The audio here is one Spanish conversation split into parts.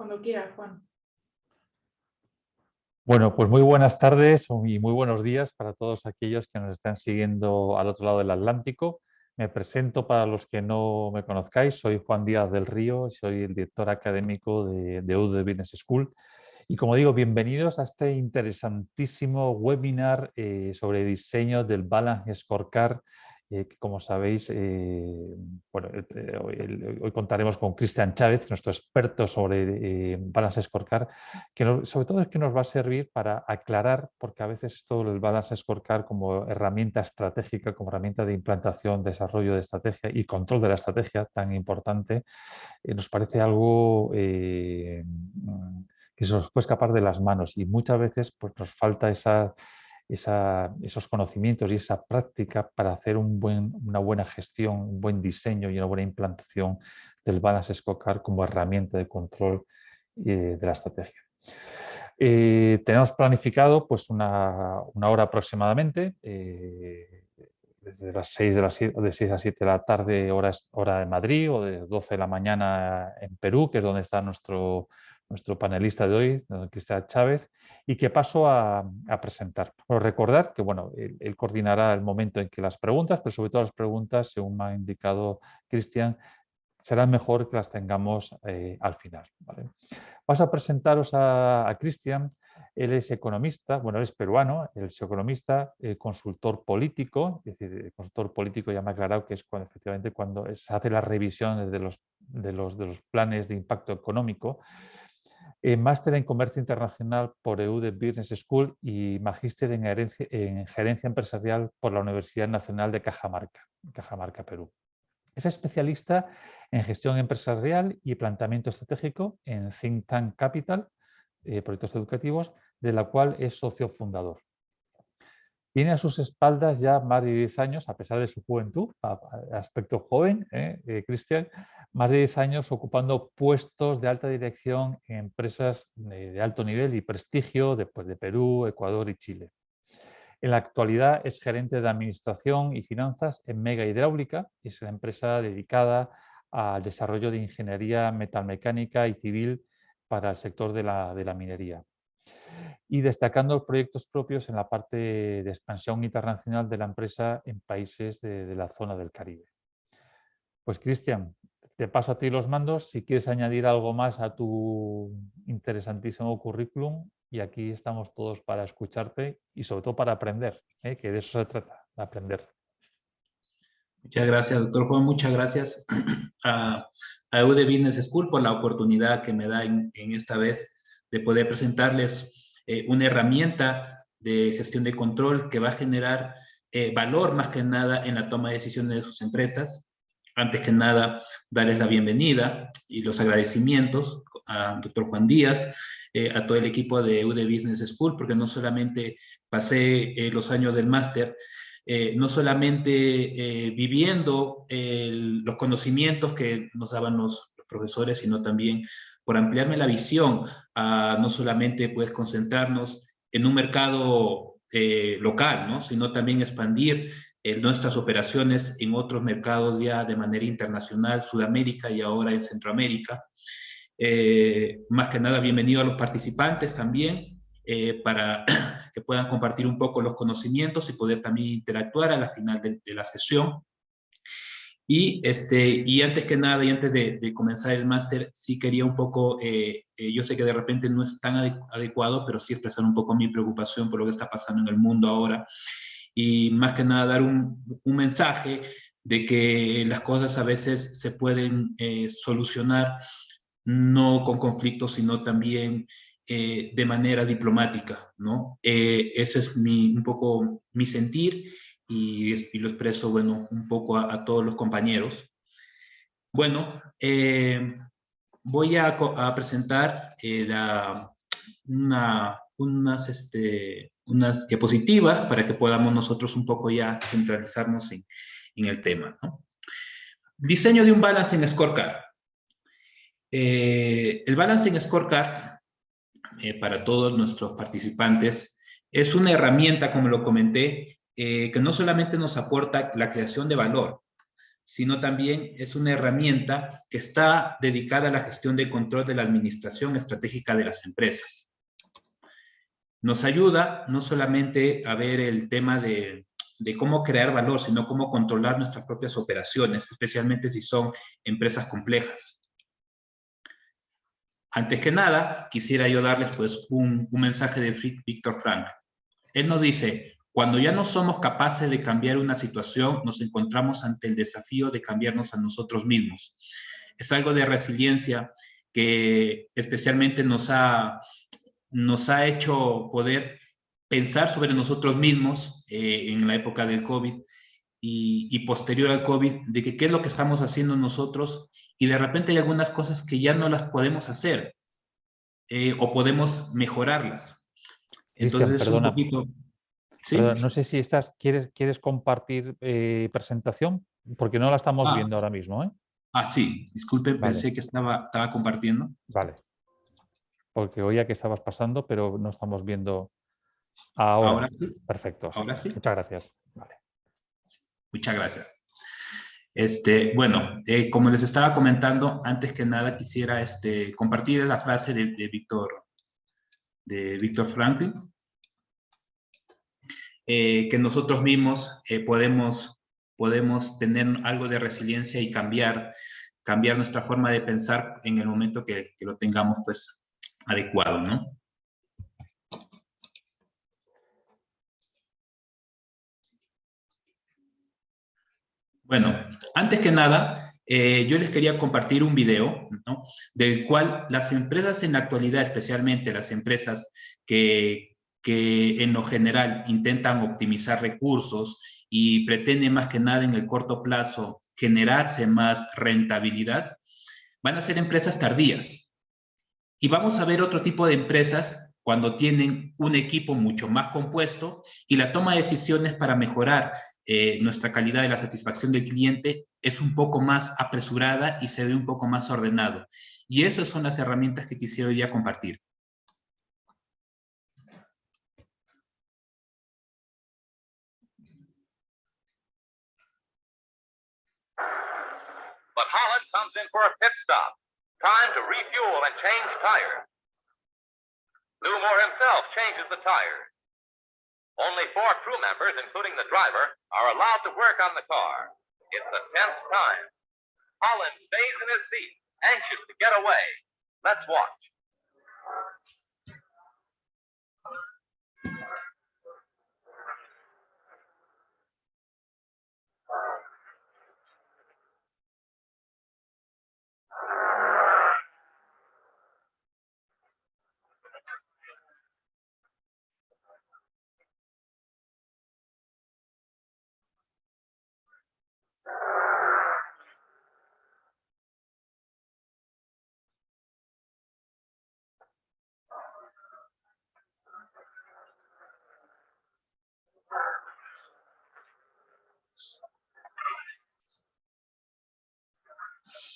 Cuando quiera, Juan. Bueno, pues muy buenas tardes y muy buenos días para todos aquellos que nos están siguiendo al otro lado del Atlántico. Me presento para los que no me conozcáis, soy Juan Díaz del Río, soy el director académico de, de UD Business School. Y como digo, bienvenidos a este interesantísimo webinar eh, sobre diseño del Balance Scorecard eh, que como sabéis, eh, bueno, eh, hoy, contaremos con Cristian Chávez, nuestro experto sobre Balance Scorecard, que sobre todo es que nos va a servir para aclarar, porque a veces esto del Balance Scorecard como herramienta estratégica, como herramienta de implantación, desarrollo de estrategia y control de la estrategia tan importante, nos parece algo que se nos puede escapar de las manos. Y muchas veces pues, nos falta esa esos conocimientos y esa práctica para hacer una buena gestión, un buen diseño y una buena implantación del Balance Scorecard como herramienta de control eh, de la estrategia. Eh, tenemos planificado pues una, hora aproximadamente, eh, desde las 6 de, las, de 6 a 7 de la tarde hora, hora de Madrid o de 12 de la mañana en Perú, que es donde está nuestro, nuestro panelista de hoy, Cristian Chávez, y que paso a, presentar. Por recordar que bueno, él, coordinará el momento en que las preguntas, pero sobre todo las preguntas, según me ha indicado Cristian, será mejor que las tengamos eh, al final. ¿vale? Paso a presentaros a, Cristian. Él es economista, bueno, él es peruano, él es economista, eh, consultor político, es decir, consultor político ya me ha aclarado que es cuando efectivamente cuando se hace la revisión de los, de los, de los planes de impacto económico eh, máster en Comercio Internacional por EUD Business School y magíster en, en, Gerencia Empresarial por la Universidad Nacional de Cajamarca, Cajamarca, Perú. Es especialista en gestión empresarial y planteamiento estratégico en Think Tank Capital, eh, proyectos educativos, de la cual es socio fundador. Tiene a sus espaldas ya más de 10 años, a pesar de su juventud, aspecto joven, ¿eh? Eh, Cristian, más de 10 años ocupando puestos de alta dirección en empresas de, alto nivel y prestigio después de Perú, Ecuador y Chile. En la actualidad es gerente de administración y finanzas en Mega Hidráulica, es una empresa dedicada al desarrollo de ingeniería metalmecánica y civil para el sector de la minería y destacando proyectos propios en la parte de expansión internacional de la empresa en países de, la zona del Caribe. Pues Cristian, te paso a ti los mandos si quieres añadir algo más a tu interesantísimo currículum y aquí estamos todos para escucharte y sobre todo para aprender, ¿eh? que de eso se trata, de aprender. Muchas gracias, doctor Juan. Muchas gracias a, a UD Business School por la oportunidad que me da en esta vez de poder presentarles eh, una herramienta de gestión de control que va a generar eh, valor más que nada en la toma de decisiones de sus empresas. Antes que nada, darles la bienvenida y los agradecimientos al doctor Juan Díaz, eh, a todo el equipo de UD Business School, porque no solamente pasé los años del máster, no solamente viviendo los conocimientos que nos daban los, profesores, sino también por ampliarme la visión a no solamente pues concentrarnos en un mercado eh, local, ¿no? sino también expandir eh, nuestras operaciones en otros mercados ya de manera internacional, Sudamérica y ahora en Centroamérica. Eh, más que nada, bienvenido a los participantes también, para que puedan compartir un poco los conocimientos y poder también interactuar a la final de la sesión. Y, este, y antes que nada, y antes de, comenzar el máster, sí quería un poco, eh, eh, yo sé que de repente no es tan adecuado, pero sí expresar un poco mi preocupación por lo que está pasando en el mundo ahora. Y más que nada dar un, un mensaje de que las cosas a veces se pueden eh, solucionar no con conflictos, sino también de manera diplomática, ¿no? ese es mi, un poco mi sentir y, lo expreso, bueno, un poco a, todos los compañeros. Bueno, eh, voy a, presentar eh, una, unas, este, unas diapositivas para que podamos nosotros un poco ya centralizarnos en, el tema. Diseño de un balance en Scorecard. Eh, el balance en Scorecard, para todos nuestros participantes, es una herramienta, como lo comenté, eh, que no solamente nos aporta la creación de valor, sino también es una herramienta que está dedicada a la gestión de control de la administración estratégica de las empresas. Nos ayuda no solamente a ver el tema de, cómo crear valor, sino cómo controlar nuestras propias operaciones, especialmente si son empresas complejas. Antes que nada, quisiera yo darles pues un, mensaje de Víctor Frank. Él nos dice, cuando ya no somos capaces de cambiar una situación, nos encontramos ante el desafío de cambiarnos a nosotros mismos. Es algo de resiliencia que especialmente nos ha, nos ha hecho poder pensar sobre nosotros mismos eh, en la época del COVID y, posterior al COVID, de que qué es lo que estamos haciendo nosotros y de repente hay algunas cosas que ya no las podemos hacer eh, o podemos mejorarlas. Entonces, un poquito... ¿Sí? no sé si estás, ¿quieres, quieres compartir eh, presentación? Porque no la estamos ah. viendo ahora mismo. ¿eh? Ah, sí, disculpe, pensé que estaba, estaba compartiendo. Vale. Porque oía que estabas pasando, pero no estamos viendo ahora. Perfecto. Ahora sí. Muchas gracias. Vale. Muchas gracias. Este, bueno, eh, como les estaba comentando, antes que nada quisiera este, compartir la frase de, Víctor de Víctor Franklin, eh, que nosotros mismos eh, podemos, podemos tener algo de resiliencia y cambiar, cambiar nuestra forma de pensar en el momento que, lo tengamos pues adecuado, ¿no? Bueno, antes que nada, eh, yo les quería compartir un video, ¿no? del cual las empresas en la actualidad, especialmente las empresas que, que en lo general intentan optimizar recursos y pretenden más que nada en el corto plazo generarse más rentabilidad, van a ser empresas tardías. Y vamos a ver otro tipo de empresas cuando tienen un equipo mucho más compuesto y la toma de decisiones para mejorar eh, nuestra calidad de la satisfacción del cliente es un poco más apresurada y se ve un poco más ordenado. Y esas son las herramientas que quisiera ya compartir. But Holland comes in for a pit stop. Time to refuel and change tires. Newmore himself changes the tires. Only four crew members, including the driver, are allowed to work on the car. It's a tense time. Holland stays in his seat, anxious to get away. Let's watch.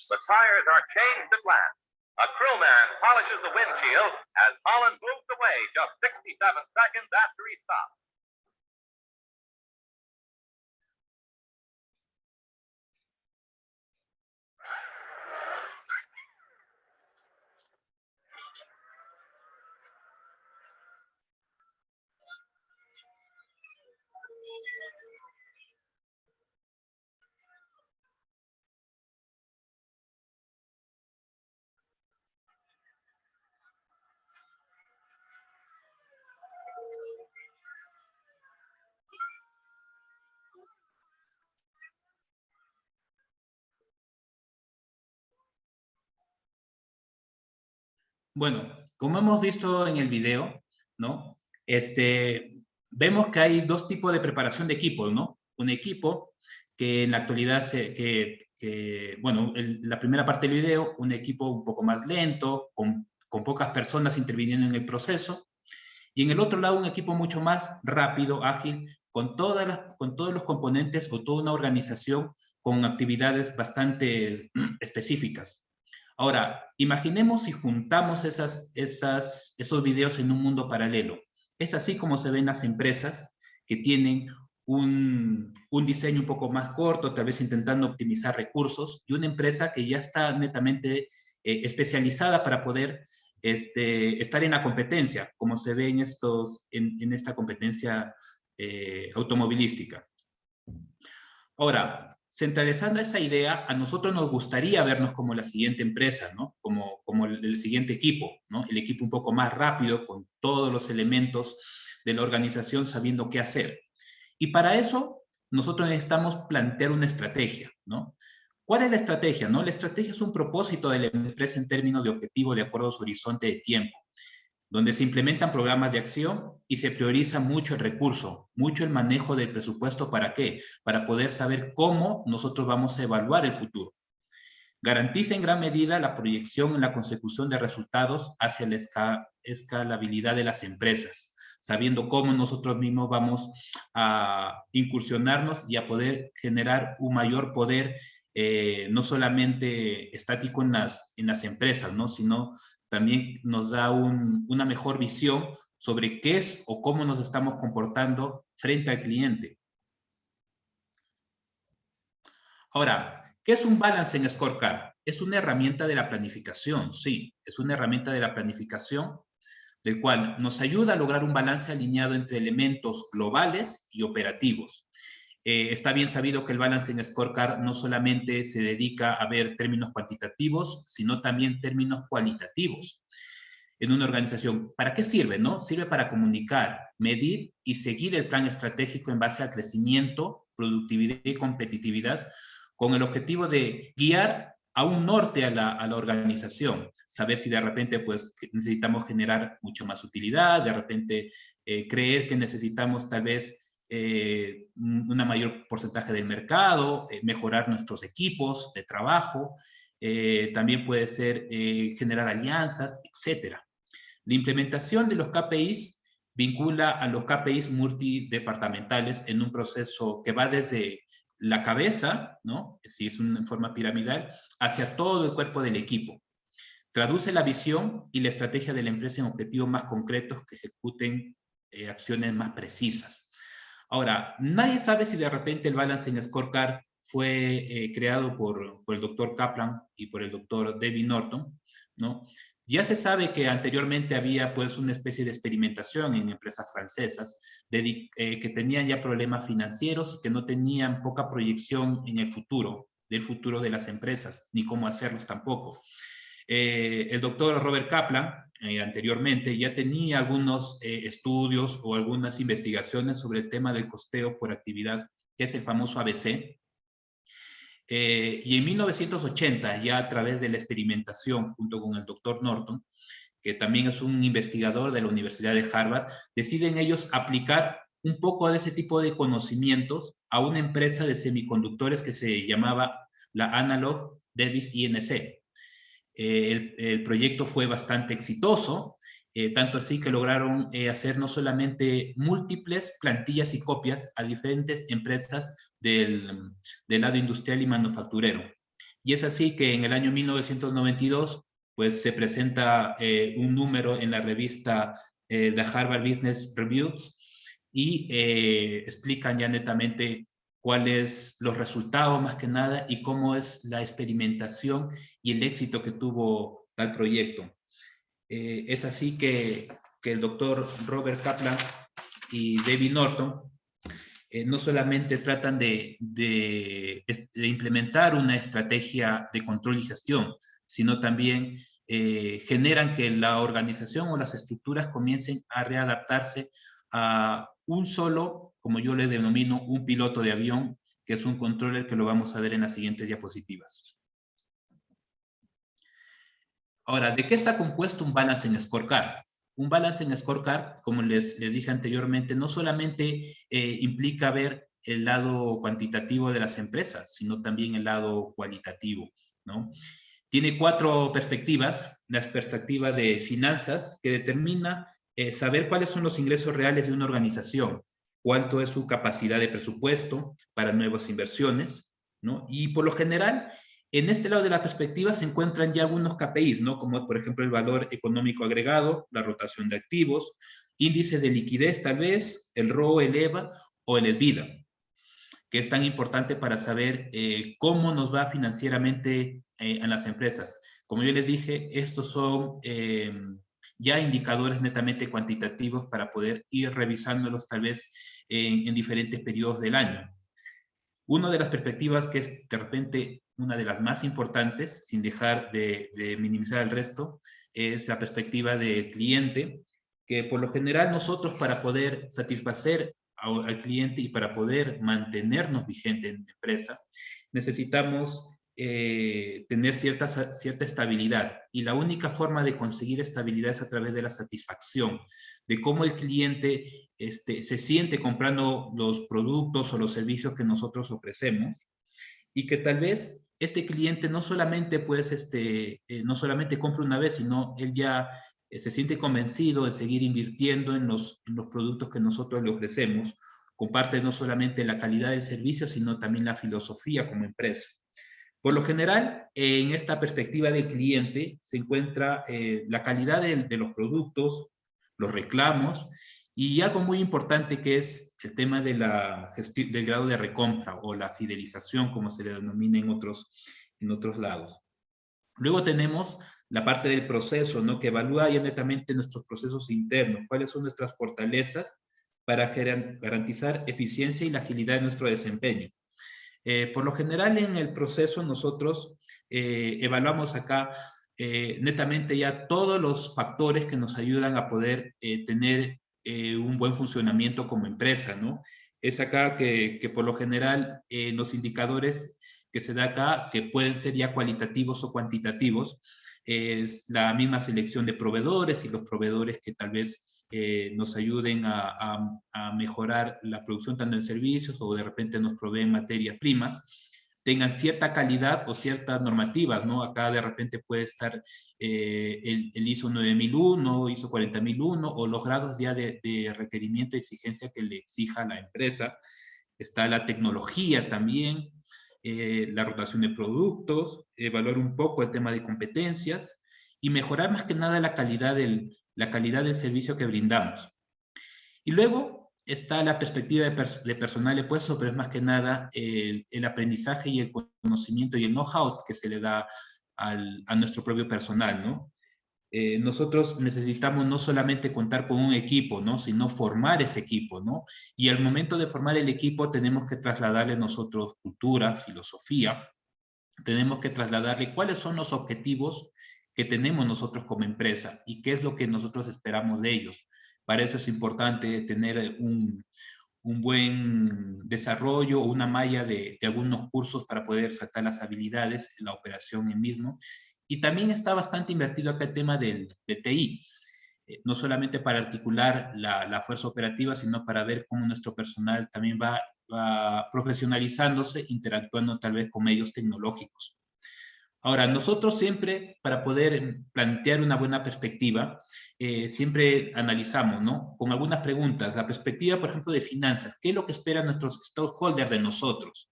The tires are changed at last. A crewman polishes the windshield as Holland moves away just 67 seconds after he stops. Bueno, como hemos visto en el video, ¿no? Este, vemos que hay dos tipos de preparación de equipos, ¿no? Un equipo que en la actualidad, se, que, bueno, la primera parte del video, un equipo un poco más lento, con, con pocas personas interviniendo en el proceso, y en el otro lado un equipo mucho más rápido, ágil, con, todas las, con todos los componentes o toda una organización con actividades bastante específicas. Ahora, imaginemos si juntamos esas, esas, esos videos en un mundo paralelo. Es así como se ven las empresas que tienen un, un, diseño un poco más corto, tal vez intentando optimizar recursos, y una empresa que ya está netamente eh, especializada para poder este, estar en la competencia, como se ve en, estos, en, en esta competencia eh, automovilística. Ahora, centralizando esa idea, a nosotros nos gustaría vernos como la siguiente empresa, ¿no? Como, como el, siguiente equipo, ¿no? El equipo un poco más rápido, con todos los elementos de la organización sabiendo qué hacer. Y para eso, nosotros necesitamos plantear una estrategia, ¿no? ¿Cuál es la estrategia? No? La estrategia es un propósito de la empresa en términos de objetivo de acuerdo a su horizonte de tiempo, donde se implementan programas de acción y se prioriza mucho el recurso, mucho el manejo del presupuesto. ¿Para qué? Para poder saber cómo nosotros vamos a evaluar el futuro. Garantiza en gran medida la proyección en la consecución de resultados hacia la escalabilidad de las empresas, sabiendo cómo nosotros mismos vamos a incursionarnos y a poder generar un mayor poder eh, no solamente estático en las, en las empresas, ¿no? sino también nos da un, una mejor visión sobre qué es o cómo nos estamos comportando frente al cliente. Ahora, ¿qué es un balance en Scorecard? Es una herramienta de la planificación, sí, es una herramienta de la planificación del cual nos ayuda a lograr un balance alineado entre elementos globales y operativos. Eh, está bien sabido que el Balancing Scorecard no solamente se dedica a ver términos cuantitativos, sino también términos cualitativos en una organización. ¿Para qué sirve? No? Sirve para comunicar, medir y seguir el plan estratégico en base a crecimiento, productividad y competitividad con el objetivo de guiar a un norte a la, organización, saber si de repente pues necesitamos generar mucha más utilidad, de repente eh, creer que necesitamos tal vez eh, un mayor porcentaje del mercado, eh, mejorar nuestros equipos de trabajo, eh, también puede ser eh, generar alianzas, etc. La implementación de los KPIs vincula a los KPIs multidepartamentales en un proceso que va desde la cabeza, ¿no? si es una forma piramidal, hacia todo el cuerpo del equipo. Traduce la visión y la estrategia de la empresa en objetivos más concretos que ejecuten acciones más precisas. Ahora, nadie sabe si de repente el Balancing Scorecard fue eh, creado por, el doctor Kaplan y por el doctor David Norton, ¿no? Ya se sabe que anteriormente había pues una especie de experimentación en empresas francesas eh, que tenían ya problemas financieros que no tenían poca proyección en el futuro, del futuro de las empresas, ni cómo hacerlos tampoco. Eh, el doctor Robert Kaplan eh, anteriormente ya tenía algunos eh, estudios o algunas investigaciones sobre el tema del costeo por actividad, que es el famoso ABC. Eh, y en 1980, ya a través de la experimentación junto con el doctor Norton, que también es un investigador de la Universidad de Harvard, deciden ellos aplicar un poco de ese tipo de conocimientos a una empresa de semiconductores que se llamaba la Analog Davis INC. Eh, el, proyecto fue bastante exitoso, eh, tanto así que lograron eh, hacer no solamente múltiples plantillas y copias a diferentes empresas del, del, lado industrial y manufacturero. Y es así que en el año 1992 pues se presenta un número en la revista The Harvard Business Reviews y explican ya netamente cuáles los resultados más que nada y cómo es la experimentación y el éxito que tuvo tal proyecto. Eh, es así que, que, el doctor Robert Kaplan y David Norton eh, no solamente tratan de, de, de, implementar una estrategia de control y gestión, sino también eh, generan que la organización o las estructuras comiencen a readaptarse a un solo como yo les denomino, un piloto de avión, que es un controller que lo vamos a ver en las siguientes diapositivas. Ahora, ¿de qué está compuesto un balance en scorecard? Un balance en scorecard, como les, les dije anteriormente, no solamente eh, implica ver el lado cuantitativo de las empresas, sino también el lado cualitativo, ¿no? Tiene cuatro perspectivas. La perspectiva de finanzas, que determina eh, saber cuáles son los ingresos reales de una organización, cuánto es su capacidad de presupuesto para nuevas inversiones, ¿no? Y por lo general, en este lado de la perspectiva se encuentran ya algunos KPIs, ¿no? Como por ejemplo el valor económico agregado, la rotación de activos, índices de liquidez tal vez, el ROE, el EVA, o el EBITDA, que es tan importante para saber eh, cómo nos va financieramente eh, en las empresas. Como yo les dije, estos son eh, ya indicadores netamente cuantitativos para poder ir revisándolos tal vez en, diferentes periodos del año. Una de las perspectivas que es de repente una de las más importantes, sin dejar de, minimizar el resto, es la perspectiva del cliente, que por lo general nosotros para poder satisfacer al cliente y para poder mantenernos vigentes en la empresa, necesitamos eh, tener cierta, cierta estabilidad. Y la única forma de conseguir estabilidad es a través de la satisfacción, de cómo el cliente este, se siente comprando los productos o los servicios que nosotros ofrecemos y que tal vez este cliente no solamente pues este eh, no solamente compra una vez sino él ya eh, se siente convencido de seguir invirtiendo en los, productos que nosotros le ofrecemos comparte no solamente la calidad del servicio sino también la filosofía como empresa. Por lo general, en esta perspectiva del cliente se encuentra eh, la calidad de, los productos, los reclamos y algo muy importante que es el tema del grado de recompra o la fidelización, como se le denomina en otros, en otros lados. Luego tenemos la parte del proceso, ¿no? que evalúa ya netamente nuestros procesos internos, cuáles son nuestras fortalezas para garantizar eficiencia y la agilidad de nuestro desempeño. Eh, por lo general en el proceso nosotros eh, evaluamos acá eh, netamente ya todos los factores que nos ayudan a poder tener un buen funcionamiento como empresa, ¿no? Es acá que, que por lo general los indicadores que se da acá, que pueden ser ya cualitativos o cuantitativos, es la misma selección de proveedores y los proveedores que tal vez eh, nos ayuden a, mejorar la producción tanto en servicios o de repente nos proveen materias primas, tengan cierta calidad o ciertas normativas, ¿no? Acá de repente puede estar eh, el, ISO 9001, ISO 40001 o los grados ya de, requerimiento y exigencia que le exija la empresa. Está la tecnología también, eh, la rotación de productos, evaluar un poco el tema de competencias y mejorar más que nada la calidad del, la calidad del servicio que brindamos. Y luego está la perspectiva de, personal de puesto, pero es más que nada el, aprendizaje y el conocimiento y el know-how que se le da a nuestro propio personal, ¿no? Eh, nosotros necesitamos no solamente contar con un equipo, ¿no? Sino formar ese equipo, ¿no? Y al momento de formar el equipo tenemos que trasladarle nosotros cultura, filosofía, tenemos que trasladarle cuáles son los objetivos que tenemos nosotros como empresa y qué es lo que nosotros esperamos de ellos. Para eso es importante tener un, un buen desarrollo o una malla de, de, algunos cursos para poder saltar las habilidades, la operación en mismo. Y también está bastante invertido acá el tema del, del TI, eh, no solamente para articular la, la, fuerza operativa, sino para ver cómo nuestro personal también va, va profesionalizándose, interactuando tal vez con medios tecnológicos. Ahora, nosotros siempre, para poder plantear una buena perspectiva, eh, siempre analizamos, ¿no? Con algunas preguntas, la perspectiva, por ejemplo, de finanzas, ¿qué es lo que esperan nuestros stakeholders de nosotros?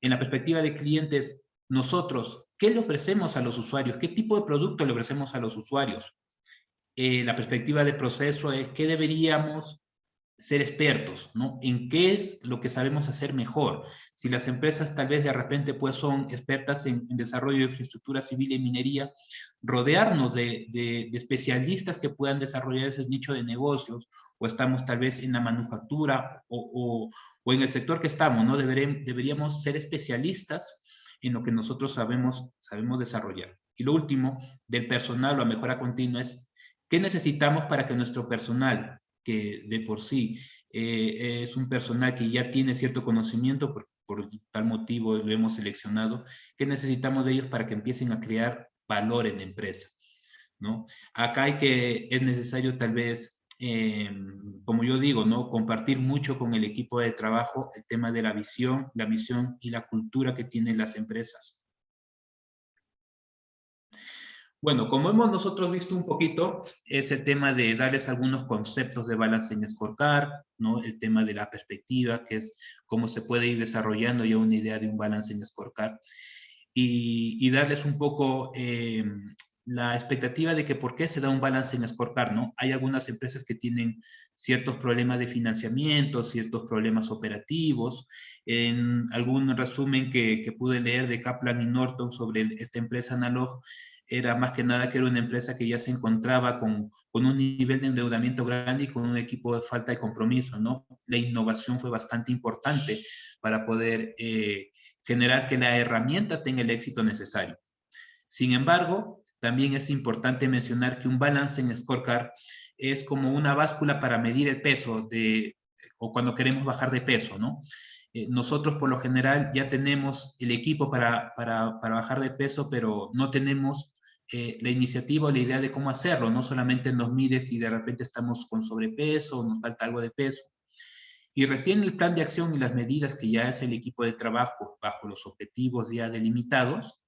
En la perspectiva de clientes, nosotros, ¿qué le ofrecemos a los usuarios? ¿Qué tipo de producto le ofrecemos a los usuarios? Eh, la perspectiva de proceso es qué deberíamos ser expertos, ¿no? En qué es lo que sabemos hacer mejor. Si las empresas tal vez de repente pues son expertas en, desarrollo de infraestructura civil y minería, rodearnos de, de, especialistas que puedan desarrollar ese nicho de negocios, o estamos tal vez en la manufactura o, o, en el sector que estamos, ¿no? deberíamos ser especialistas en lo que nosotros sabemos, sabemos desarrollar. Y lo último, del personal o a mejora continua es, ¿qué necesitamos para que nuestro personal que de por sí eh, es un personal que ya tiene cierto conocimiento, por, tal motivo lo hemos seleccionado, que necesitamos de ellos para que empiecen a crear valor en la empresa. ¿no? Acá hay que, es necesario tal vez, eh, como yo digo, ¿no? compartir mucho con el equipo de trabajo el tema de la visión, la misión y la cultura que tienen las empresas. Bueno, como hemos nosotros visto un poquito, ese tema de darles algunos conceptos de balance en Scorecard, ¿no? el tema de la perspectiva, que es cómo se puede ir desarrollando ya una idea de un balance en Scorecard, y, y darles un poco eh, la expectativa de que por qué se da un balance en Scorecard, ¿no? Hay algunas empresas que tienen ciertos problemas de financiamiento, ciertos problemas operativos. En algún resumen que, que pude leer de Kaplan y Norton sobre esta empresa Analog, era más que nada que era una empresa que ya se encontraba con, con, un nivel de endeudamiento grande y con un equipo de falta de compromiso, ¿no? La innovación fue bastante importante para poder eh, generar que la herramienta tenga el éxito necesario. Sin embargo, también es importante mencionar que un balance en scorecard es como una báscula para medir el peso de, o cuando queremos bajar de peso, ¿no? Eh, nosotros por lo general ya tenemos el equipo para, para, para bajar de peso, pero no tenemos eh, la iniciativa o la idea de cómo hacerlo. No solamente nos mide si de repente estamos con sobrepeso o nos falta algo de peso. Y recién el plan de acción y las medidas que ya es el equipo de trabajo bajo los objetivos ya delimitados,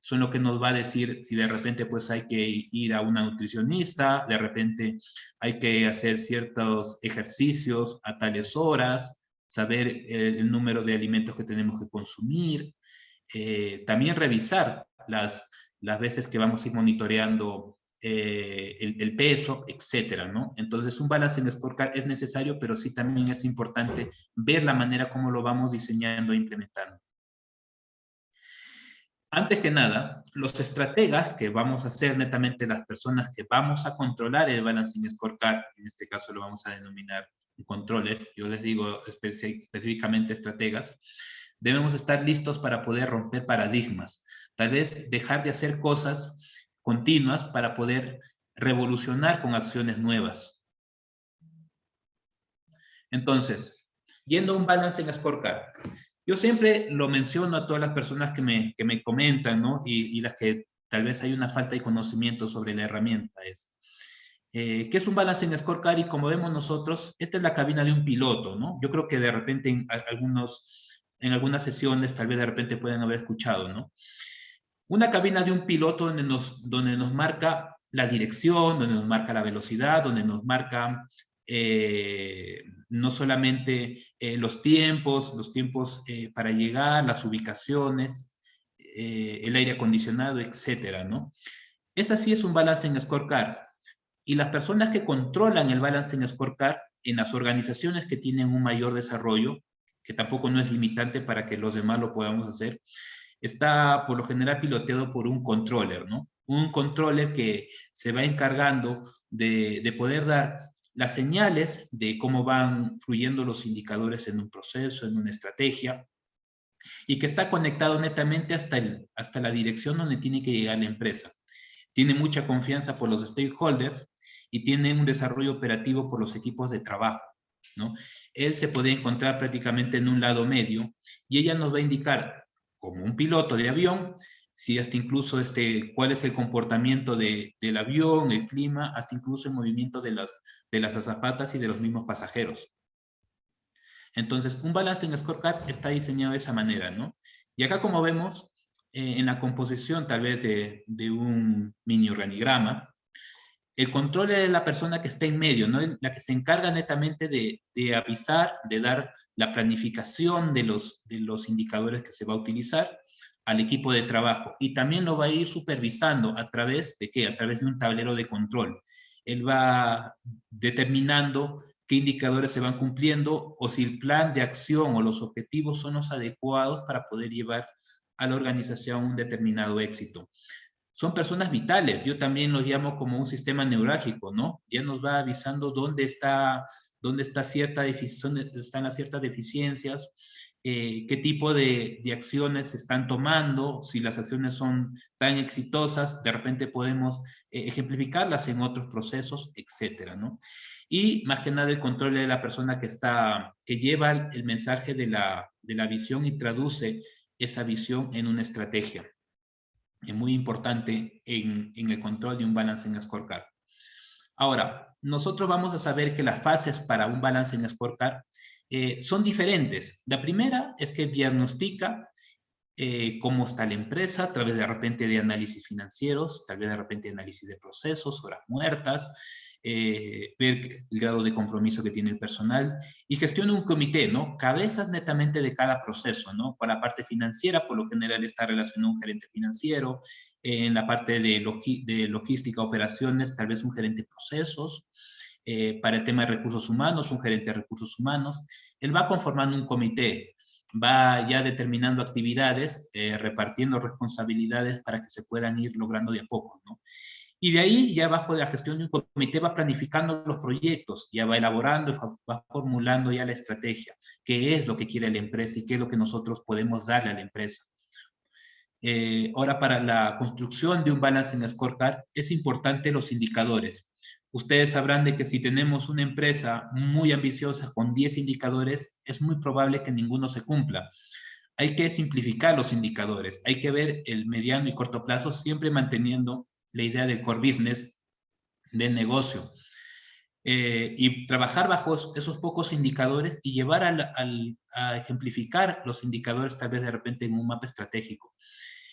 son lo que nos va a decir si de repente pues hay que ir a una nutricionista, de repente hay que hacer ciertos ejercicios a tales horas, saber el, número de alimentos que tenemos que consumir, eh, también revisar las, las veces que vamos a ir monitoreando eh, el, peso, etcétera, ¿no? Entonces, un balance en scorecard es necesario, pero sí también es importante ver la manera como lo vamos diseñando e implementando. Antes que nada, los estrategas que vamos a ser netamente las personas que vamos a controlar el balancing scorecard, en este caso lo vamos a denominar controller, yo les digo específicamente estrategas, debemos estar listos para poder romper paradigmas, tal vez dejar de hacer cosas continuas para poder revolucionar con acciones nuevas. Entonces, yendo a un balance en scorecard, yo siempre lo menciono a todas las personas que me, que me comentan, ¿no? Y, las que tal vez hay una falta de conocimiento sobre la herramienta. Es, eh, ¿Qué es un balance en scorecard? Y como vemos nosotros, esta es la cabina de un piloto, ¿no? Yo creo que de repente en, algunos, en algunas sesiones tal vez de repente pueden haber escuchado, ¿no? Una cabina de un piloto donde nos, donde nos marca la dirección, donde nos marca la velocidad, donde nos marca eh, no solamente eh, los tiempos, los tiempos eh, para llegar, las ubicaciones, el aire acondicionado, etcétera, ¿no? Es así, es un balance en scorecard. Y las personas que controlan el balance en scorecard en las organizaciones que tienen un mayor desarrollo, que tampoco no es limitante para que los demás lo podamos hacer, está por lo general piloteado por un controller, ¿no? Un controller que se va encargando de, de poder dar las señales de cómo van fluyendo los indicadores en un proceso, en una estrategia, y que está conectado netamente hasta, el, hasta la dirección donde tiene que llegar la empresa. Tiene mucha confianza por los stakeholders y tiene un desarrollo operativo por los equipos de trabajo. ¿no? Él se puede encontrar prácticamente en un lado medio y ella nos va a indicar, como un piloto de avión, si hasta incluso este, cuál es el comportamiento de, del avión, el clima, hasta incluso el movimiento de las, de las azafatas y de los mismos pasajeros. Entonces, un balance en scorecard está diseñado de esa manera, ¿no? Y acá como vemos, eh, en la composición tal vez de, de, un mini organigrama, el control es la persona que está en medio, ¿no? La que se encarga netamente de, avisar, de dar la planificación de los, de los indicadores que se va a utilizar, al equipo de trabajo y también lo va a ir supervisando a través de qué? A través de un tablero de control. Él va determinando qué indicadores se van cumpliendo o si el plan de acción o los objetivos son los adecuados para poder llevar a la organización un determinado éxito. Son personas vitales, yo también los llamo como un sistema neurálgico, ¿no? Ya nos va avisando dónde está, dónde está cierta están las ciertas deficiencias, eh, qué tipo de, de, acciones se están tomando, si las acciones son tan exitosas, de repente podemos eh, ejemplificarlas en otros procesos, etcétera, ¿no? Y más que nada el control de la persona que está, que lleva el mensaje de la, de la visión y traduce esa visión en una estrategia. Muy importante en, en el control de un balance en scorecard. Ahora, nosotros vamos a saber que las fases para un balance en scorecard eh, son diferentes. La primera es que diagnostica eh, cómo está la empresa a través de repente de análisis financieros, tal vez de repente análisis de procesos, horas muertas, eh, ver el grado de compromiso que tiene el personal y gestiona un comité, ¿no? Cabezas netamente de cada proceso, ¿no? Para la parte financiera, por lo general está relacionado un gerente financiero, en la parte de, logística, operaciones, tal vez un gerente de procesos, eh, para el tema de recursos humanos, un gerente de recursos humanos. Él va conformando un comité, va ya determinando actividades, eh, repartiendo responsabilidades para que se puedan ir logrando de a poco, ¿no? Y de ahí, ya bajo la gestión de un comité, va planificando los proyectos, ya va elaborando, va formulando ya la estrategia, qué es lo que quiere la empresa y qué es lo que nosotros podemos darle a la empresa. Eh, ahora, para la construcción de un balance en scorecard, es importante los indicadores. Ustedes sabrán de que si tenemos una empresa muy ambiciosa con 10 indicadores, es muy probable que ninguno se cumpla. Hay que simplificar los indicadores, hay que ver el mediano y corto plazo, siempre manteniendo la idea del core business, del negocio. Eh, y trabajar bajo esos pocos indicadores y llevar a ejemplificar los indicadores tal vez de repente en un mapa estratégico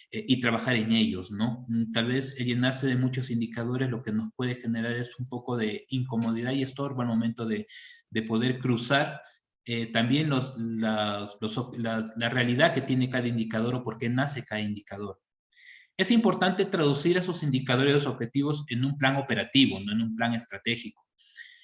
eh, y trabajar en ellos, ¿no? Tal vez llenarse de muchos indicadores lo que nos puede generar es un poco de incomodidad y estorbo al momento de, de poder cruzar eh, también los, la realidad que tiene cada indicador o por qué nace cada indicador. Es importante traducir esos indicadores objetivos en un plan operativo, no en un plan estratégico.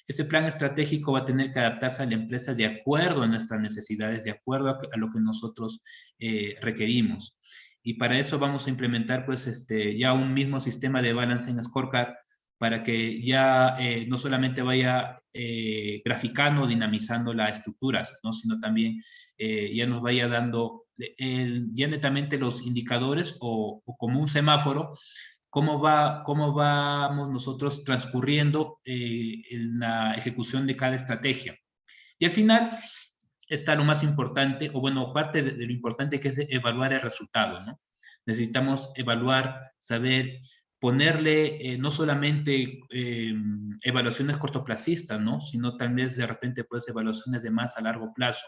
Ese plan estratégico va a tener que adaptarse a la empresa de acuerdo a nuestras necesidades, de acuerdo a, lo que nosotros eh, requerimos. Y para eso vamos a implementar pues este, ya un mismo sistema de balance en Scorecard para que ya eh, no solamente vaya eh, graficando, dinamizando las estructuras, ¿no? sino también ya nos vaya dando ya netamente los indicadores o, como un semáforo, cómo, va, cómo vamos nosotros transcurriendo eh, en la ejecución de cada estrategia. Y al final está lo más importante, o bueno, parte de, lo importante que es evaluar el resultado, ¿no? Necesitamos evaluar, saber, ponerle eh, no solamente eh, evaluaciones cortoplacistas, ¿no? Sino también de repente pues evaluaciones de más a largo plazo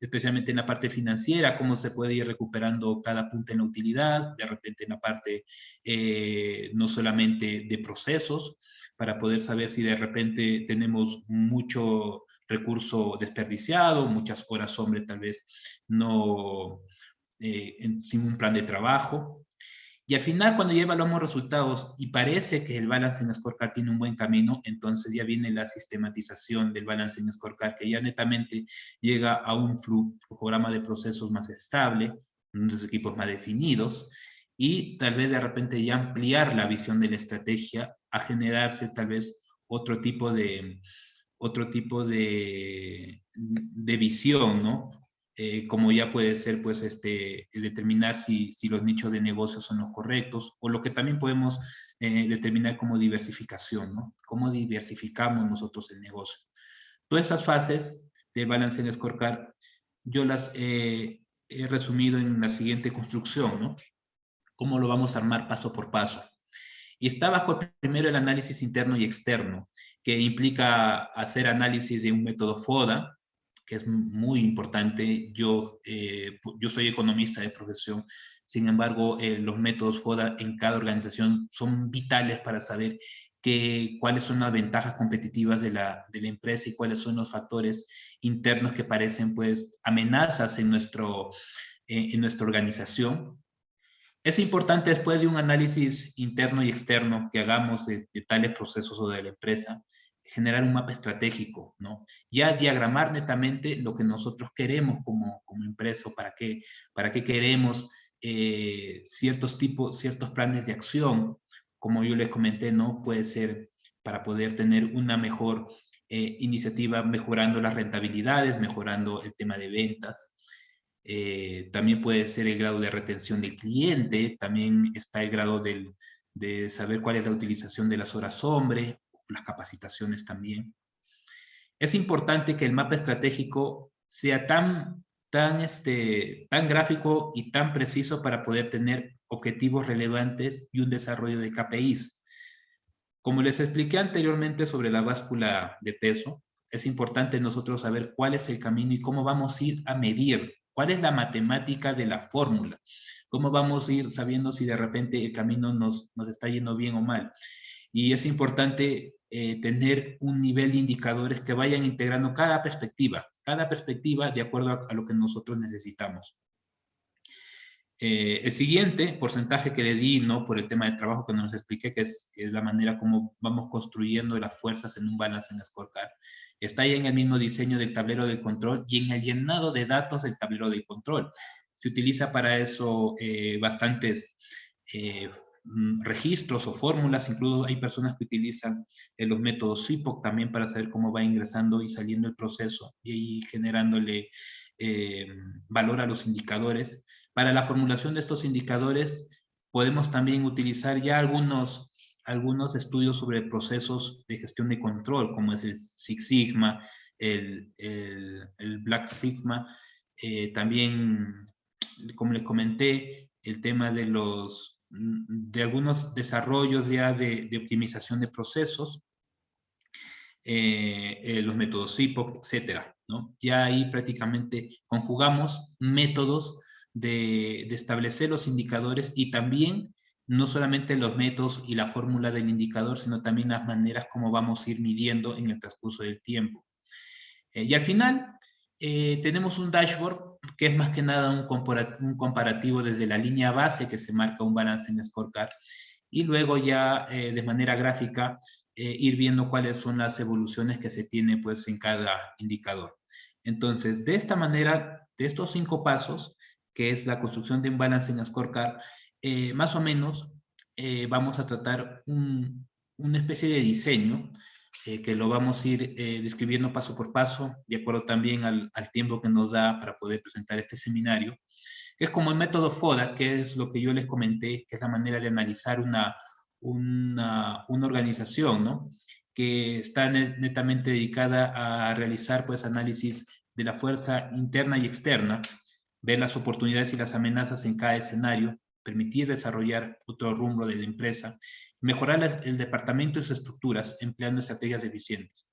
especialmente en la parte financiera, cómo se puede ir recuperando cada punto en la utilidad, de repente en la parte eh, no solamente de procesos, para poder saber si de repente tenemos mucho recurso desperdiciado, muchas horas hombre tal vez no, eh, sin un plan de trabajo, y al final, cuando ya evaluamos resultados y parece que el balance en Scorecard tiene un buen camino, entonces ya viene la sistematización del balance en Scorecard, que ya netamente llega a un programa de procesos más estable, unos equipos más definidos, y tal vez de repente ya ampliar la visión de la estrategia a generarse tal vez otro tipo de, otro tipo de, de visión, ¿no? Eh, como ya puede ser pues este, determinar si, si, los nichos de negocio son los correctos o lo que también podemos eh, determinar como diversificación, ¿no? Cómo diversificamos nosotros el negocio. Todas esas fases de balance en scorecard yo las he resumido en la siguiente construcción, ¿no? Cómo lo vamos a armar paso por paso. Y está bajo primero el análisis interno y externo, que implica hacer análisis de un método FODA, que es muy importante. Yo, eh, yo soy economista de profesión, sin embargo, eh, los métodos FODA en cada organización son vitales para saber que, cuáles son las ventajas competitivas de la, de la empresa y cuáles son los factores internos que parecen pues amenazas en, nuestro, eh, en nuestra organización. Es importante después de un análisis interno y externo que hagamos de, de tales procesos o de la empresa, generar un mapa estratégico, ¿no? Ya diagramar netamente lo que nosotros queremos como, como empresa, para qué, para qué queremos eh, ciertos tipos, ciertos planes de acción, como yo les comenté, ¿no? Puede ser para poder tener una mejor eh, iniciativa mejorando las rentabilidades, mejorando el tema de ventas. Eh, también puede ser el grado de retención del cliente, también está el grado del, de saber cuál es la utilización de las horas hombre, las capacitaciones también. Es importante que el mapa estratégico sea tan, tan, este, tan gráfico y tan preciso para poder tener objetivos relevantes y un desarrollo de KPIs. Como les expliqué anteriormente sobre la báscula de peso, es importante nosotros saber cuál es el camino y cómo vamos a ir a medir, cuál es la matemática de la fórmula, cómo vamos a ir sabiendo si de repente el camino nos, nos está yendo bien o mal. Y es importante eh, tener un nivel de indicadores que vayan integrando cada perspectiva, cada perspectiva de acuerdo a, a lo que nosotros necesitamos. Eh, el siguiente porcentaje que le di, ¿no? Por el tema de trabajo que nos expliqué, que es, es, la manera como vamos construyendo las fuerzas en un balance en Scorecard, está ahí en el mismo diseño del tablero de control y en el llenado de datos del tablero de control. Se utiliza para eso eh, bastantes eh, registros o fórmulas, incluso hay personas que utilizan eh, los métodos SIPOC también para saber cómo va ingresando y saliendo el proceso y generándole eh, valor a los indicadores. Para la formulación de estos indicadores podemos también utilizar ya algunos, algunos estudios sobre procesos de gestión de control, como es el Six Sigma, el Black Sigma, eh, también, como les comenté, el tema de los de algunos desarrollos ya de, de optimización de procesos, eh, eh, los métodos SIPOC, etcétera, ¿no? Ya ahí prácticamente conjugamos métodos de, de, establecer los indicadores y también no solamente los métodos y la fórmula del indicador, sino también las maneras como vamos a ir midiendo en el transcurso del tiempo. Eh, y al final eh, tenemos un dashboard que es más que nada un, un, comparativo desde la línea base que se marca un balance en scorecard y luego ya eh, de manera gráfica eh, ir viendo cuáles son las evoluciones que se tiene pues en cada indicador. Entonces, de esta manera, de estos cinco pasos, que es la construcción de un balance en Scorecard, eh, más o menos eh, vamos a tratar un, una especie de diseño eh, que lo vamos a ir eh, describiendo paso por paso, de acuerdo también al, al, tiempo que nos da para poder presentar este seminario, que es como el método FODA, que es lo que yo les comenté, que es la manera de analizar una, una, una organización, ¿no? que está netamente dedicada a realizar pues análisis de la fuerza interna y externa, ver las oportunidades y las amenazas en cada escenario, permitir desarrollar otro rumbo de la empresa, mejorar el departamento y sus estructuras empleando estrategias eficientes.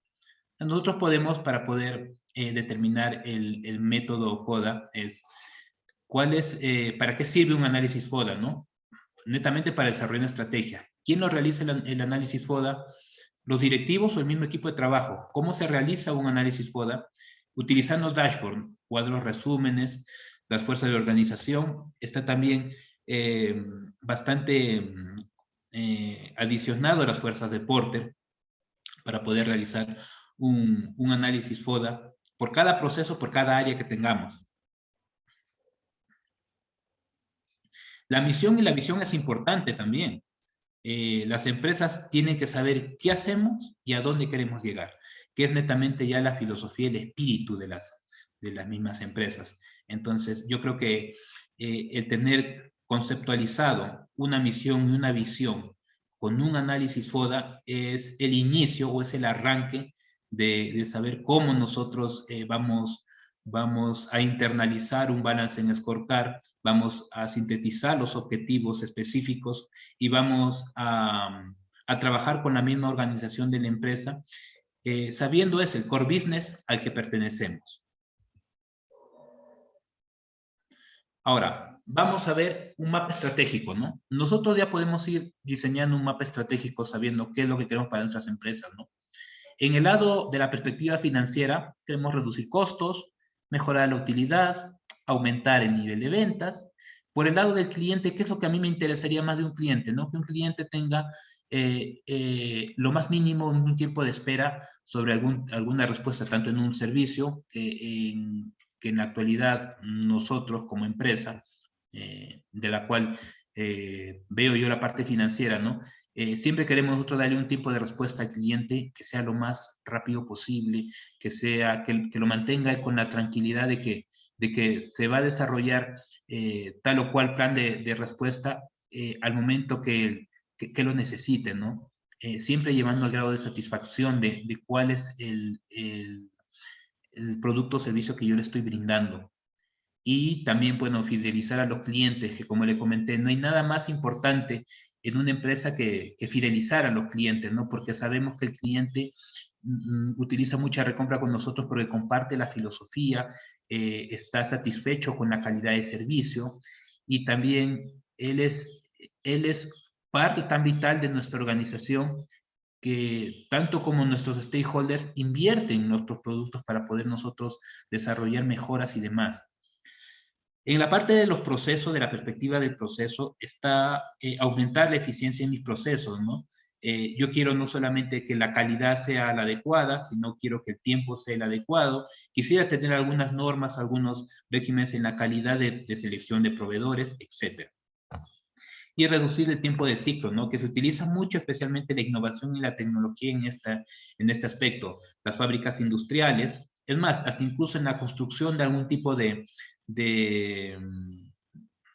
Nosotros podemos, para poder eh, determinar el, el, método FODA, es cuál es, eh, para qué sirve un análisis FODA, ¿no? Netamente para desarrollar una estrategia. ¿Quién lo realiza el, el análisis FODA? Los directivos o el mismo equipo de trabajo. ¿Cómo se realiza un análisis FODA? Utilizando dashboard, cuadros resúmenes, las fuerzas de organización. Está también eh, bastante eh, adicionado a las fuerzas de Porter para poder realizar un, análisis FODA por cada proceso, por cada área que tengamos. La misión y la visión es importante también. Eh, las empresas tienen que saber qué hacemos y a dónde queremos llegar, que es netamente ya la filosofía, el espíritu de las, de las mismas empresas. Entonces, yo creo que eh, el tener conceptualizado una misión y una visión con un análisis FODA es el inicio o es el arranque de, de saber cómo nosotros eh, vamos, vamos a internalizar un balance en Scorecard, vamos a sintetizar los objetivos específicos y vamos a, a trabajar con la misma organización de la empresa, eh, sabiendo es el core business al que pertenecemos. Ahora, vamos a ver un mapa estratégico, ¿no? Nosotros ya podemos ir diseñando un mapa estratégico sabiendo qué es lo que queremos para nuestras empresas, ¿no? En el lado de la perspectiva financiera, queremos reducir costos, mejorar la utilidad, aumentar el nivel de ventas. Por el lado del cliente, ¿qué es lo que a mí me interesaría más de un cliente? ¿no? Que un cliente tenga eh, eh, lo más mínimo un tiempo de espera sobre algún, alguna respuesta, tanto en un servicio que en, que en la actualidad nosotros como empresa eh, de la cual eh, veo yo la parte financiera, ¿no? Eh, siempre queremos nosotros darle un tipo de respuesta al cliente que sea lo más rápido posible, que, sea, que, lo mantenga con la tranquilidad de que, de que se va a desarrollar tal o cual plan de, respuesta al momento que, que, lo necesite, ¿no? Siempre llevando al grado de satisfacción de, de cuál es el, el, el producto o servicio que yo le estoy brindando y también, bueno, fidelizar a los clientes, que como le comenté, no hay nada más importante en una empresa que, que fidelizar a los clientes, ¿no? Porque sabemos que el cliente mm, utiliza mucha recompra con nosotros porque comparte la filosofía, eh, está satisfecho con la calidad de servicio y también él es, él es parte tan vital de nuestra organización que tanto como nuestros stakeholders invierten en nuestros productos para poder nosotros desarrollar mejoras y demás. En la parte de los procesos, de la perspectiva del proceso, está eh, aumentar la eficiencia en mis procesos, ¿no? Eh, yo quiero no solamente que la calidad sea la adecuada, sino quiero que el tiempo sea el adecuado. Quisiera tener algunas normas, algunos regímenes en la calidad de, selección de proveedores, etc. Y reducir el tiempo de ciclo, ¿no? Que se utiliza mucho, especialmente la innovación y la tecnología en, esta, en este aspecto. Las fábricas industriales, es más, hasta incluso en la construcción de algún tipo de, de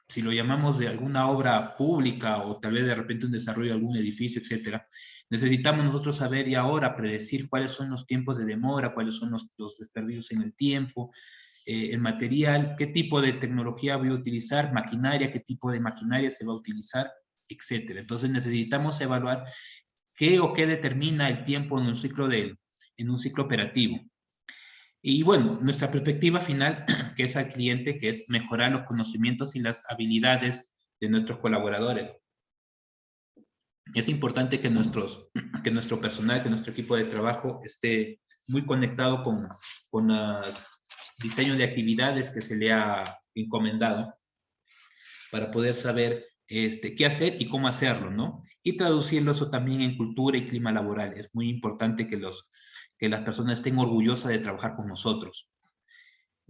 si lo llamamos de alguna obra pública o tal vez de repente un desarrollo de algún edificio, etcétera, necesitamos nosotros saber y ahora predecir cuáles son los tiempos de demora, cuáles son los, los desperdicios en el tiempo, eh, el material, qué tipo de tecnología voy a utilizar, maquinaria, qué tipo de maquinaria se va a utilizar, etcétera. Entonces necesitamos evaluar qué o qué determina el tiempo en un ciclo, de, en un ciclo operativo. Y bueno, nuestra perspectiva final, que es al cliente, que es mejorar los conocimientos y las habilidades de nuestros colaboradores. Es importante que, nuestros, que nuestro personal, que nuestro equipo de trabajo esté muy conectado con, con los diseños de actividades que se le ha encomendado para poder saber este, qué hacer y cómo hacerlo, ¿no? Y traducirlo eso también en cultura y clima laboral. Es muy importante que los que las personas estén orgullosas de trabajar con nosotros.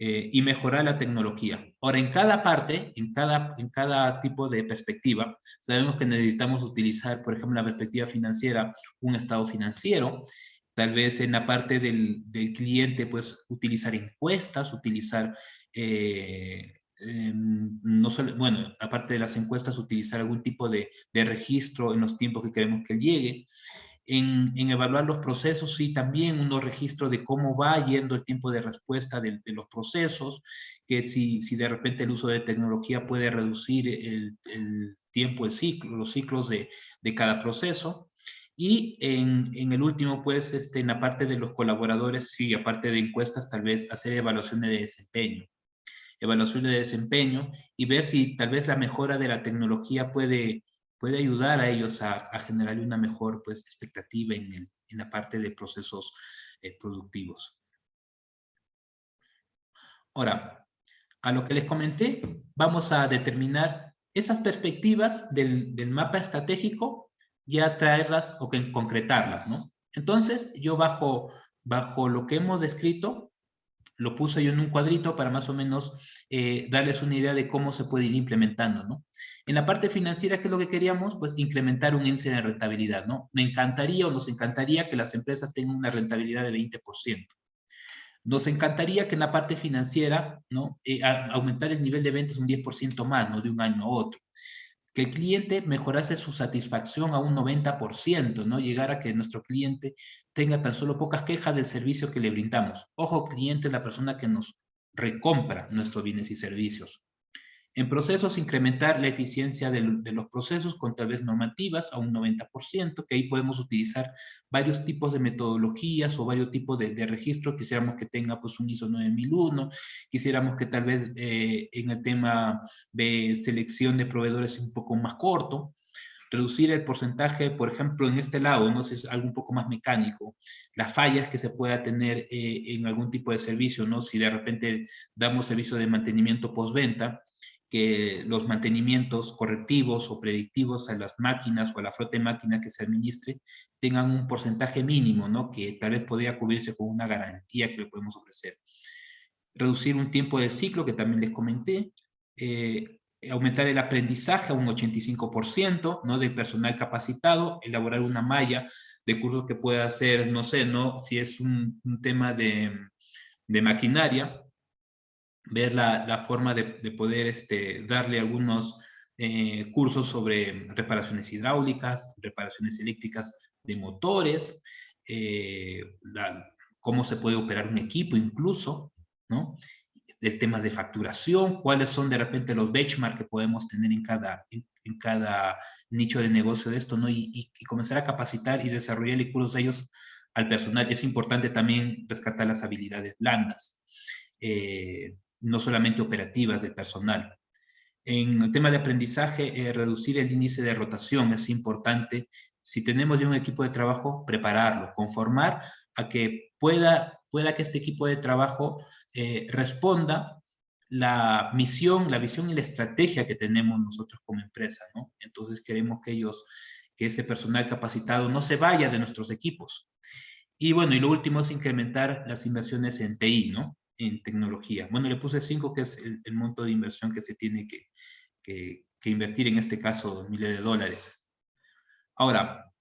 Eh, y mejorar la tecnología. Ahora, en cada parte, en cada, en cada tipo de perspectiva, sabemos que necesitamos utilizar, por ejemplo, la perspectiva financiera, un estado financiero, tal vez en la parte del, del cliente, pues, utilizar encuestas, utilizar, eh, em, no solo, bueno, aparte de las encuestas, utilizar algún tipo de, de registro en los tiempos que queremos que llegue, en, evaluar los procesos y también unos registros de cómo va yendo el tiempo de respuesta de, los procesos, que si, si, de repente el uso de tecnología puede reducir el, tiempo, el ciclo, los ciclos de, de cada proceso. Y en, en, el último, pues, este, en la parte de los colaboradores, sí, aparte de encuestas, tal vez hacer evaluaciones de desempeño. Evaluaciones de desempeño y ver si tal vez la mejora de la tecnología puede puede ayudar a ellos a, generar una mejor pues, expectativa en, el, en la parte de procesos eh, productivos. Ahora, a lo que les comenté, vamos a determinar esas perspectivas del, del mapa estratégico, ya traerlas o que concretarlas, ¿no? Entonces, yo bajo, bajo lo que hemos descrito, lo puse yo en un cuadrito para más o menos eh, darles una idea de cómo se puede ir implementando, ¿no? En la parte financiera, ¿qué es lo que queríamos? Pues incrementar un índice de rentabilidad, ¿no? Me encantaría o nos encantaría que las empresas tengan una rentabilidad de 20%. Nos encantaría que en la parte financiera, ¿no? Eh, aumentar el nivel de ventas un 10% más, ¿no? De un año a otro que el cliente mejorase su satisfacción a un 90%, ¿no? Llegar a que nuestro cliente tenga tan solo pocas quejas del servicio que le brindamos. Ojo, cliente es la persona que nos recompra nuestros bienes y servicios. En procesos, incrementar la eficiencia de, los procesos con tal vez normativas a un 90%, que ahí podemos utilizar varios tipos de metodologías o varios tipos de, de registros. Quisiéramos que tenga pues un ISO 9001, quisiéramos que tal vez eh, en el tema de selección de proveedores un poco más corto, reducir el porcentaje, por ejemplo, en este lado, no sé, es algo un poco más mecánico, las fallas que se pueda tener eh, en algún tipo de servicio, ¿no? Si de repente damos servicio de mantenimiento postventa, que los mantenimientos correctivos o predictivos a las máquinas o a la flota de máquinas que se administre tengan un porcentaje mínimo, ¿no? Que tal vez podría cubrirse con una garantía que le podemos ofrecer. Reducir un tiempo de ciclo, que también les comenté. Eh, aumentar el aprendizaje a un 85%, ¿no? De personal capacitado. Elaborar una malla de cursos que pueda hacer, no sé, ¿no? Si es un, tema de maquinaria, ver la, forma de, poder este, darle algunos eh, cursos sobre reparaciones hidráulicas, reparaciones eléctricas de motores, eh, cómo se puede operar un equipo incluso, ¿no? El tema de facturación, cuáles son de repente los benchmarks que podemos tener en cada, en, cada nicho de negocio de esto, ¿no? Y, comenzar a capacitar y desarrollar cursos de ellos al personal. Es importante también rescatar las habilidades blandas. Eh, no solamente operativas del personal. En el tema de aprendizaje, eh, reducir el índice de rotación es importante. Si tenemos ya un equipo de trabajo, prepararlo, conformar a que pueda, pueda que este equipo de trabajo eh, responda la misión, la visión y la estrategia que tenemos nosotros como empresa. Entonces queremos que ellos, que ese personal capacitado no se vaya de nuestros equipos. Y bueno, y lo último es incrementar las inversiones en TI, ¿no? En tecnología. Bueno, le puse 5, que es el, monto de inversión que se tiene que, que, invertir, en este caso, miles de dólares. Ahora,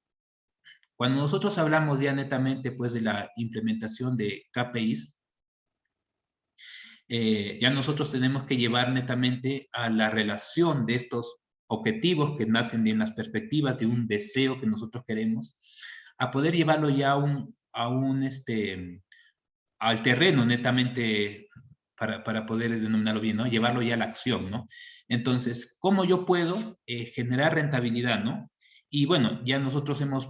cuando nosotros hablamos ya netamente pues de la implementación de KPIs, eh, ya nosotros tenemos que llevar netamente a la relación de estos objetivos que nacen de las perspectivas de un deseo que nosotros queremos, a poder llevarlo ya a un, a un este, al terreno netamente para, para, poder denominarlo bien, ¿no? Llevarlo ya a la acción, ¿no? Entonces, ¿cómo yo puedo eh, generar rentabilidad, ¿no? Y bueno, ya nosotros hemos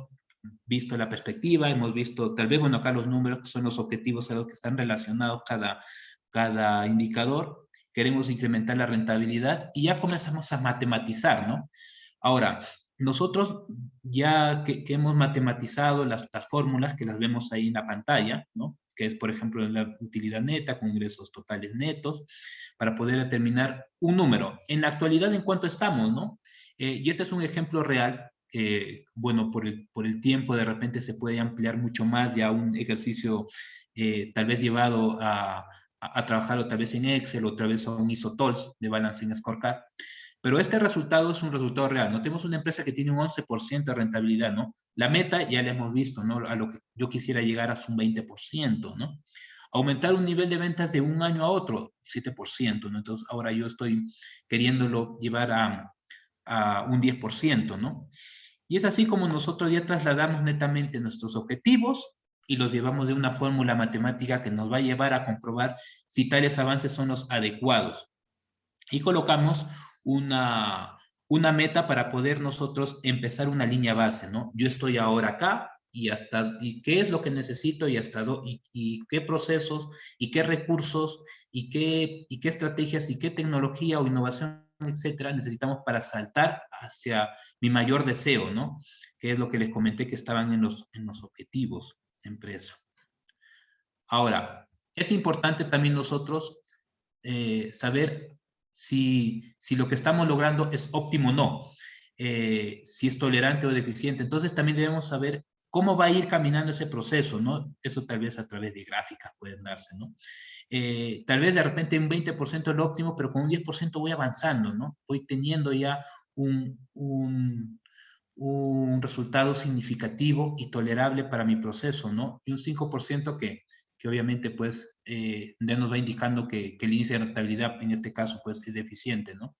visto la perspectiva, hemos visto, tal vez, bueno, acá los números que son los objetivos a los que están relacionados cada, cada indicador, queremos incrementar la rentabilidad y ya comenzamos a matematizar, ¿no? Ahora, nosotros ya que, hemos matematizado las, fórmulas que las vemos ahí en la pantalla, ¿no? Que es, por ejemplo, la utilidad neta con ingresos totales netos, para poder determinar un número. En la actualidad, ¿en cuánto estamos? ¿no? Eh, y este es un ejemplo real. Eh, bueno, por el, por el tiempo de repente se puede ampliar mucho más ya un ejercicio eh, tal vez llevado a, a, trabajar otra vez en Excel, otra vez a un ISO-TOLS de Balancing Scorecard. Pero este resultado es un resultado real, ¿no? Tenemos una empresa que tiene un 11% de rentabilidad, ¿no? La meta ya la hemos visto, ¿no? A lo que yo quisiera llegar a un 20%, ¿no? Aumentar un nivel de ventas de un año a otro, 7%, ¿no? Entonces ahora yo estoy queriéndolo llevar a, a un 10%, ¿no? Y es así como nosotros ya trasladamos netamente nuestros objetivos y los llevamos de una fórmula matemática que nos va a llevar a comprobar si tales avances son los adecuados. Y colocamos una, una meta para poder nosotros empezar una línea base, ¿no? Yo estoy ahora acá y hasta, y qué es lo que necesito y hasta, y, y qué procesos y qué recursos y qué, y qué estrategias y qué tecnología o innovación etcétera, necesitamos para saltar hacia mi mayor deseo, ¿no? Que es lo que les comenté que estaban en los, en los objetivos empresa. Ahora, es importante también nosotros eh, saber si, si, lo que estamos logrando es óptimo o no, eh, si es tolerante o deficiente. Entonces también debemos saber cómo va a ir caminando ese proceso, ¿no? Eso tal vez a través de gráficas pueden darse, ¿no? Eh, tal vez de repente un 20% es lo óptimo, pero con un 10% voy avanzando, ¿no? Voy teniendo ya un, un, un resultado significativo y tolerable para mi proceso, ¿no? Y un 5% que, que obviamente pues eh, ya nos va indicando que, que, el índice de rentabilidad en este caso pues es deficiente, ¿no?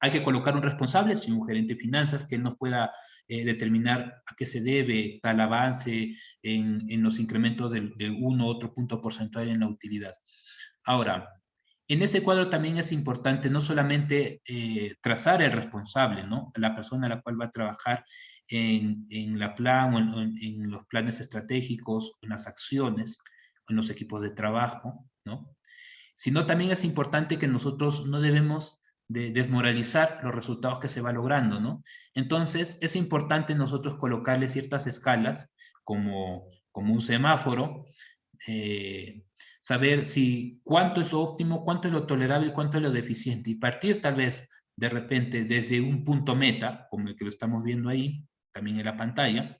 Hay que colocar un responsable, si un gerente de finanzas, que nos pueda eh, determinar a qué se debe tal avance en, en los incrementos de, uno u otro punto porcentual en la utilidad. Ahora, en ese cuadro también es importante no solamente eh, trazar el responsable, ¿no? La persona a la cual va a trabajar en, en la plan o en, en, los planes estratégicos, en las acciones, en los equipos de trabajo, ¿no? Sino también es importante que nosotros no debemos de desmoralizar los resultados que se va logrando, ¿no? Entonces, es importante nosotros colocarle ciertas escalas, como, como un semáforo, eh, saber si cuánto es lo óptimo, cuánto es lo tolerable, cuánto es lo deficiente, y partir tal vez de repente desde un punto meta, como el que lo estamos viendo ahí, también en la pantalla,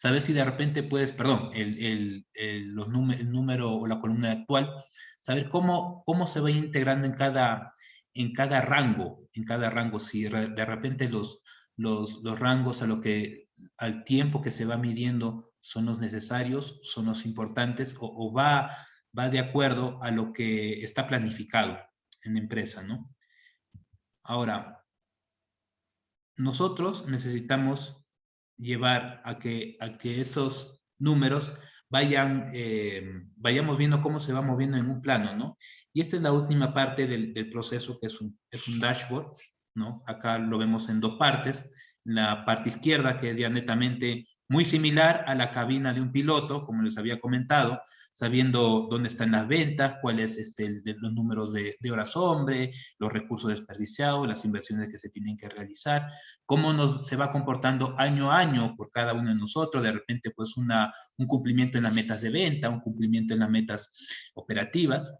saber si de repente puedes, perdón, el, el, el, los el número o la columna actual, saber cómo, cómo se va integrando en cada, en cada rango, en cada rango, si de repente los, los, los rangos a lo que, al tiempo que se va midiendo son los necesarios, son los importantes o, va, va de acuerdo a lo que está planificado en empresa, ¿no? Ahora, nosotros necesitamos llevar a que, a que esos números vayan, eh, vayamos viendo cómo se va moviendo en un plano, ¿no? Y esta es la última parte del, del proceso, que es un, es un dashboard, ¿no? Acá lo vemos en dos partes. La parte izquierda, que es ya netamente muy similar a la cabina de un piloto, como les había comentado, sabiendo dónde están las ventas, cuáles este, los números de, horas hombre, los recursos desperdiciados, las inversiones que se tienen que realizar, cómo nos, se va comportando año a año por cada uno de nosotros, de repente pues una, un cumplimiento en las metas de venta, un cumplimiento en las metas operativas,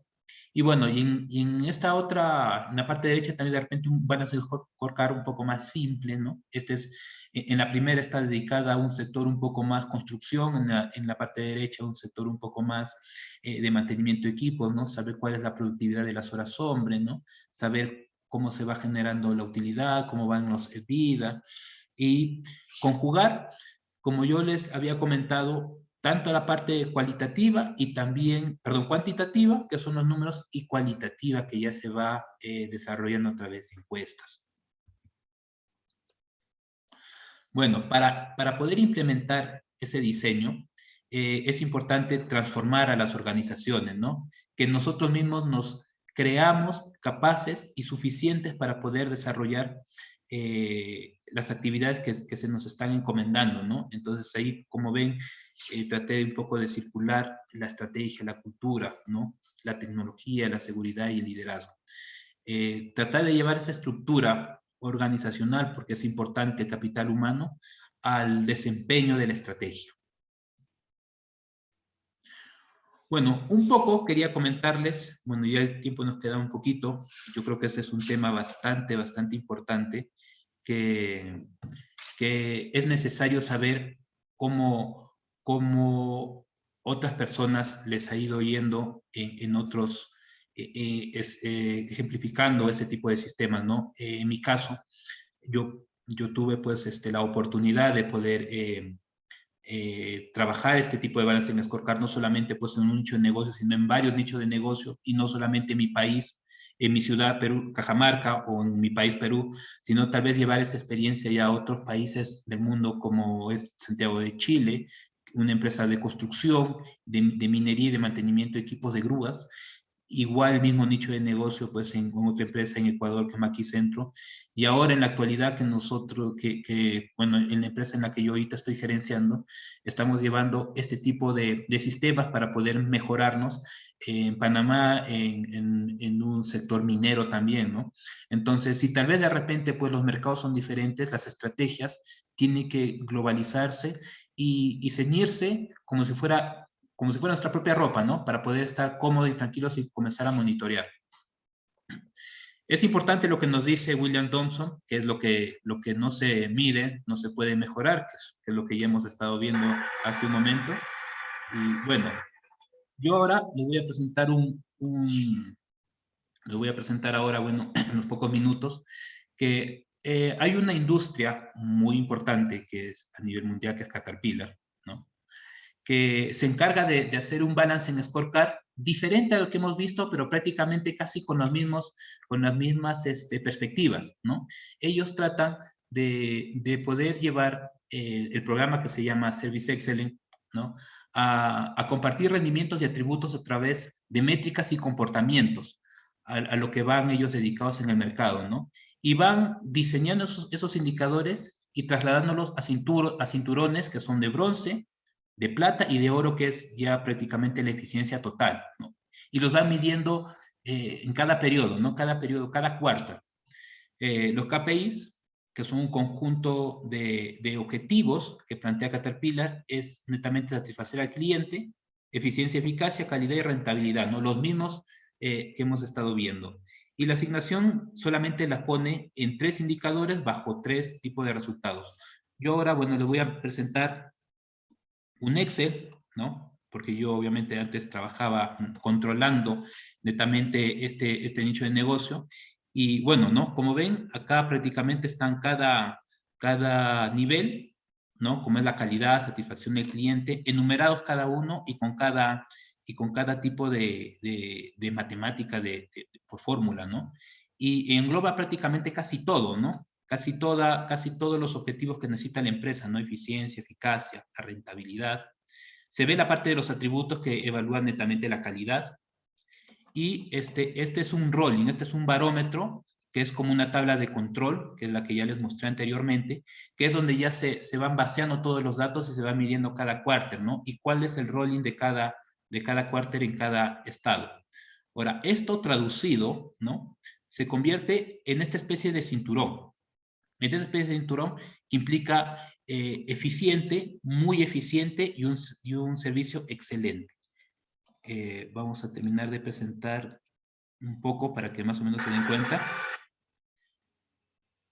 y bueno, y en, esta otra, en la parte derecha también de repente un balance scorecard un poco más simple, ¿no? Este es, en la primera está dedicada a un sector un poco más construcción, en la, en la parte derecha un sector un poco más eh, de mantenimiento de equipos, ¿no? Saber cuál es la productividad de las horas hombre, ¿no? Saber cómo se va generando la utilidad, cómo van los vida y conjugar, como yo les había comentado, tanto la parte cualitativa y también, perdón, cuantitativa, que son los números, y cualitativa, que ya se va eh, desarrollando a través de encuestas. Bueno, para, para poder implementar ese diseño, eh, es importante transformar a las organizaciones, ¿no? Que nosotros mismos nos creamos capaces y suficientes para poder desarrollar eh, las actividades que, se nos están encomendando, ¿no? Entonces ahí, como ven, eh, traté un poco de circular la estrategia, la cultura, ¿no? La tecnología, la seguridad y el liderazgo. Tratar de llevar esa estructura organizacional, porque es importante el capital humano, al desempeño de la estrategia. Bueno, un poco quería comentarles, bueno, ya el tiempo nos queda un poquito, yo creo que este es un tema bastante, bastante importante, que, que es necesario saber cómo, cómo otras personas les ha ido yendo en, otros, eh, eh, eh, ejemplificando ese tipo de sistemas, ¿no? en mi caso, yo, yo tuve pues este, la oportunidad de poder trabajar este tipo de balance en Scorecard, no solamente pues en un nicho de negocio, sino en varios nichos de negocio, y no solamente en mi país, en mi ciudad, Perú, Cajamarca, o en mi país, Perú, sino tal vez llevar esa experiencia ya a otros países del mundo como es Santiago de Chile, una empresa de construcción, de, minería y de mantenimiento de equipos de grúas, igual el mismo nicho de negocio pues en, otra empresa en Ecuador que es Maquicentro y ahora en la actualidad que nosotros, que, que, bueno, en la empresa en la que yo ahorita estoy gerenciando, estamos llevando este tipo de, de sistemas para poder mejorarnos en Panamá en, en, en, un sector minero también, ¿no? Entonces, si tal vez de repente pues los mercados son diferentes, las estrategias tienen que globalizarse y, ceñirse como si, fuera, como si fuera nuestra propia ropa, ¿no? Para poder estar cómodos y tranquilos y comenzar a monitorear. Es importante lo que nos dice William Thompson, que es lo que, lo que no se mide, no se puede mejorar, que es, lo que ya hemos estado viendo hace un momento. Y bueno, yo ahora les voy a presentar un, un les voy a presentar ahora, bueno, en unos pocos minutos, que eh, hay una industria muy importante que es a nivel mundial, que es Caterpillar. Que se encarga de, hacer un balance en scorecard diferente a lo que hemos visto, pero prácticamente casi con, los mismos, con las mismas este, perspectivas. ¿no? Ellos tratan de, de poder llevar eh, el programa que se llama Service Excellence ¿no? a, compartir rendimientos y atributos a través de métricas y comportamientos a, lo que van ellos dedicados en el mercado. ¿no? y van diseñando esos, indicadores y trasladándolos a cinturones que son de bronce, de plata y de oro, que es ya prácticamente la eficiencia total. Y los van midiendo eh, en cada periodo, ¿no? Cada periodo, cada cuarto. Eh, los KPIs, que son un conjunto de, de, objetivos que plantea Caterpillar, es netamente satisfacer al cliente, eficiencia, eficacia, calidad y rentabilidad, ¿no? Los mismos eh, que hemos estado viendo. Y la asignación solamente la pone en tres indicadores bajo tres tipos de resultados. Yo ahora, bueno, les voy a presentar un Excel, ¿no? Porque yo obviamente antes trabajaba controlando netamente este, este nicho de negocio. Y bueno, ¿no? Como ven, acá prácticamente están cada, cada nivel, ¿no? Como es la calidad, satisfacción del cliente, enumerados cada uno y con cada, y con cada tipo de, de, matemática de, por fórmula, ¿no? Y, engloba prácticamente casi todo, ¿no? Casi, toda, casi todos los objetivos que necesita la empresa, ¿no? Eficiencia, eficacia, rentabilidad. Se ve la parte de los atributos que evalúan netamente la calidad. Y este, este es un rolling, este es un barómetro que es como una tabla de control, que es la que ya les mostré anteriormente, que es donde ya se, se van vaciando todos los datos y se va midiendo cada cuarter, ¿no? Y cuál es el rolling de cada, de cada en cada estado. Ahora, esto traducido, ¿no? Se convierte en esta especie de cinturón. En esta especie de cinturón que implica eh, eficiente, muy eficiente y un, y un servicio excelente. Eh, vamos a terminar de presentar un poco para que más o menos se den cuenta.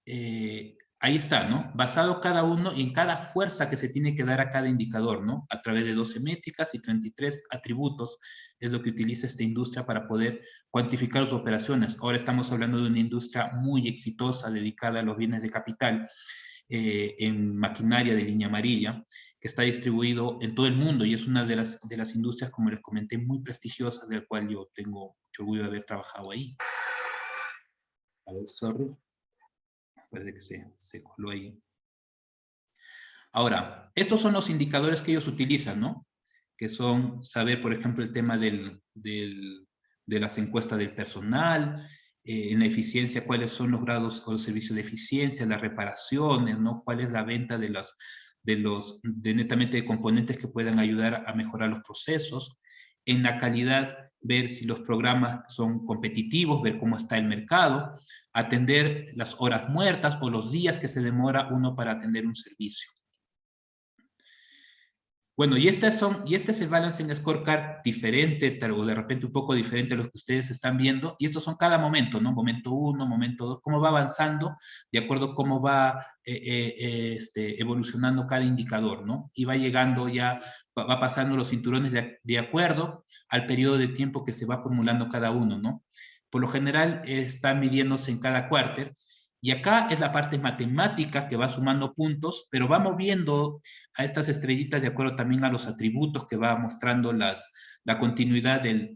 Eh, ahí está, ¿no? Basado cada uno en cada fuerza que se tiene que dar a cada indicador, ¿no? A través de 12 métricas y 33 atributos es lo que utiliza esta industria para poder cuantificar sus operaciones. Ahora estamos hablando de una industria muy exitosa dedicada a los bienes de capital eh, en maquinaria de línea amarilla, que está distribuido en todo el mundo y es una de las, de las industrias, como les comenté, muy prestigiosas, del cual yo tengo mucho orgullo de haber trabajado ahí. A ver, sorry. Parece que se, se coló ahí. Ahora, estos son los indicadores que ellos utilizan, ¿no? Que son saber, por ejemplo, el tema del, del, de las encuestas del personal, eh, en la eficiencia, cuáles son los grados o los servicios de eficiencia, las reparaciones, ¿no? Cuál es la venta de los, de los, de netamente de componentes que puedan ayudar a mejorar los procesos. En la calidad, ver si los programas son competitivos, ver cómo está el mercado, atender las horas muertas o los días que se demora uno para atender un servicio. Bueno, y, estas son, y este es el Balancing Scorecard diferente, o de repente un poco diferente a los que ustedes están viendo, y estos son cada momento, ¿no? Momento uno, momento dos, cómo va avanzando, de acuerdo a cómo va eh, eh, eh, este, evolucionando cada indicador, ¿no? Y va llegando ya, va, pasando los cinturones de, de acuerdo al periodo de tiempo que se va acumulando cada uno, ¿no? Por lo general está midiéndose en cada cuarter, y acá es la parte matemática que va sumando puntos, pero va moviendo a estas estrellitas de acuerdo también a los atributos que va mostrando las, la continuidad del,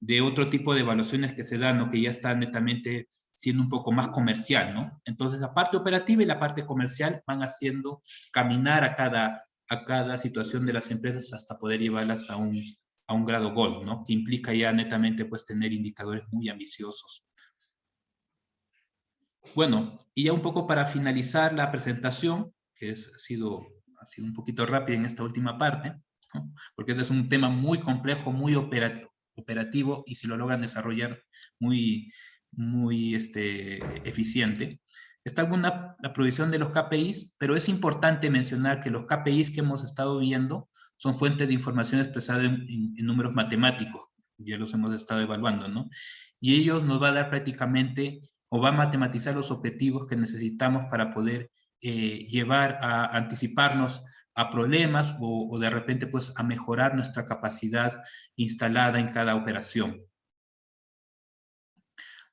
de otro tipo de evaluaciones que se dan, ¿no? que ya está netamente siendo un poco más comercial. ¿no? Entonces la parte operativa y la parte comercial van haciendo caminar a cada, a cada situación de las empresas hasta poder llevarlas a un, a un grado gold, ¿no? que implica ya netamente pues, tener indicadores muy ambiciosos. Bueno, y ya un poco para finalizar la presentación, que es, ha, sido, ha sido un poquito rápida en esta última parte, porque este es un tema muy complejo, muy operativo, operativo y si lo logran desarrollar muy, muy este, eficiente. Está alguna la provisión de los KPIs, pero es importante mencionar que los KPIs que hemos estado viendo son fuentes de información expresada en, números matemáticos, ya los hemos estado evaluando, ¿no? Y ellos nos va a dar prácticamente o va a matematizar los objetivos que necesitamos para poder eh, llevar a anticiparnos a problemas o, o, de repente pues a mejorar nuestra capacidad instalada en cada operación.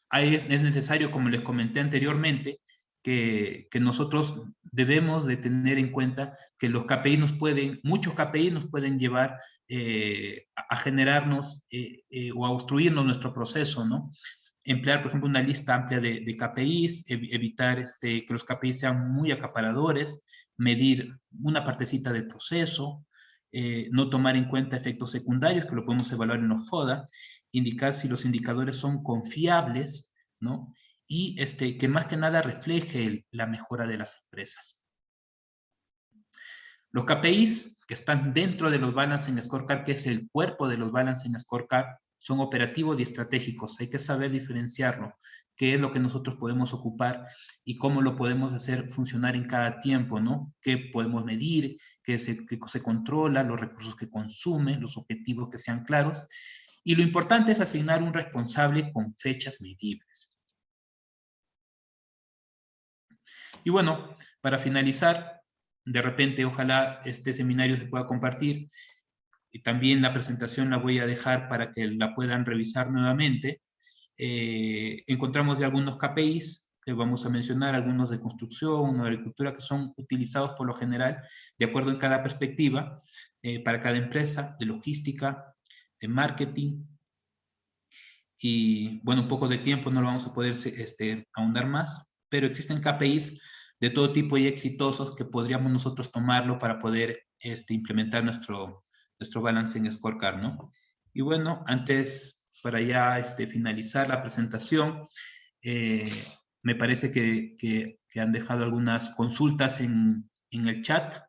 Ahí es, es necesario, como les comenté anteriormente, que, que, nosotros debemos de tener en cuenta que los KPI nos pueden, muchos KPI nos pueden llevar eh, a generarnos eh, eh, o a obstruirnos nuestro proceso, ¿no? emplear, por ejemplo, una lista amplia de, de KPIs, ev evitar este, que los KPIs sean muy acaparadores, medir una partecita del proceso, eh, no tomar en cuenta efectos secundarios, que lo podemos evaluar en los FODA, indicar si los indicadores son confiables, ¿no? Y este, que más que nada refleje la mejora de las empresas. Los KPIs que están dentro de los Balancing Scorecard, que es el cuerpo de los Balancing Scorecard, son operativos y estratégicos. Hay que saber diferenciarlo, qué es lo que nosotros podemos ocupar y cómo lo podemos hacer funcionar en cada tiempo, ¿no? Qué podemos medir, qué se, qué se controla, los recursos que consume, los objetivos que sean claros. Y lo importante es asignar un responsable con fechas medibles. Y bueno, para finalizar, de repente ojalá este seminario se pueda compartir y también la presentación la voy a dejar para que la puedan revisar nuevamente. Eh, encontramos ya algunos KPIs que vamos a mencionar, algunos de construcción, de agricultura, que son utilizados por lo general de acuerdo en cada perspectiva, eh, para cada empresa, de logística, de marketing. Y bueno, un poco de tiempo no lo vamos a poder este, ahondar más, pero existen KPIs de todo tipo y exitosos que podríamos nosotros tomarlo para poder este, implementar nuestro, nuestro Balancing Scorecard, ¿no? Y bueno, antes, para ya este, finalizar la presentación, Eh, me parece que, han dejado algunas consultas en, en el chat.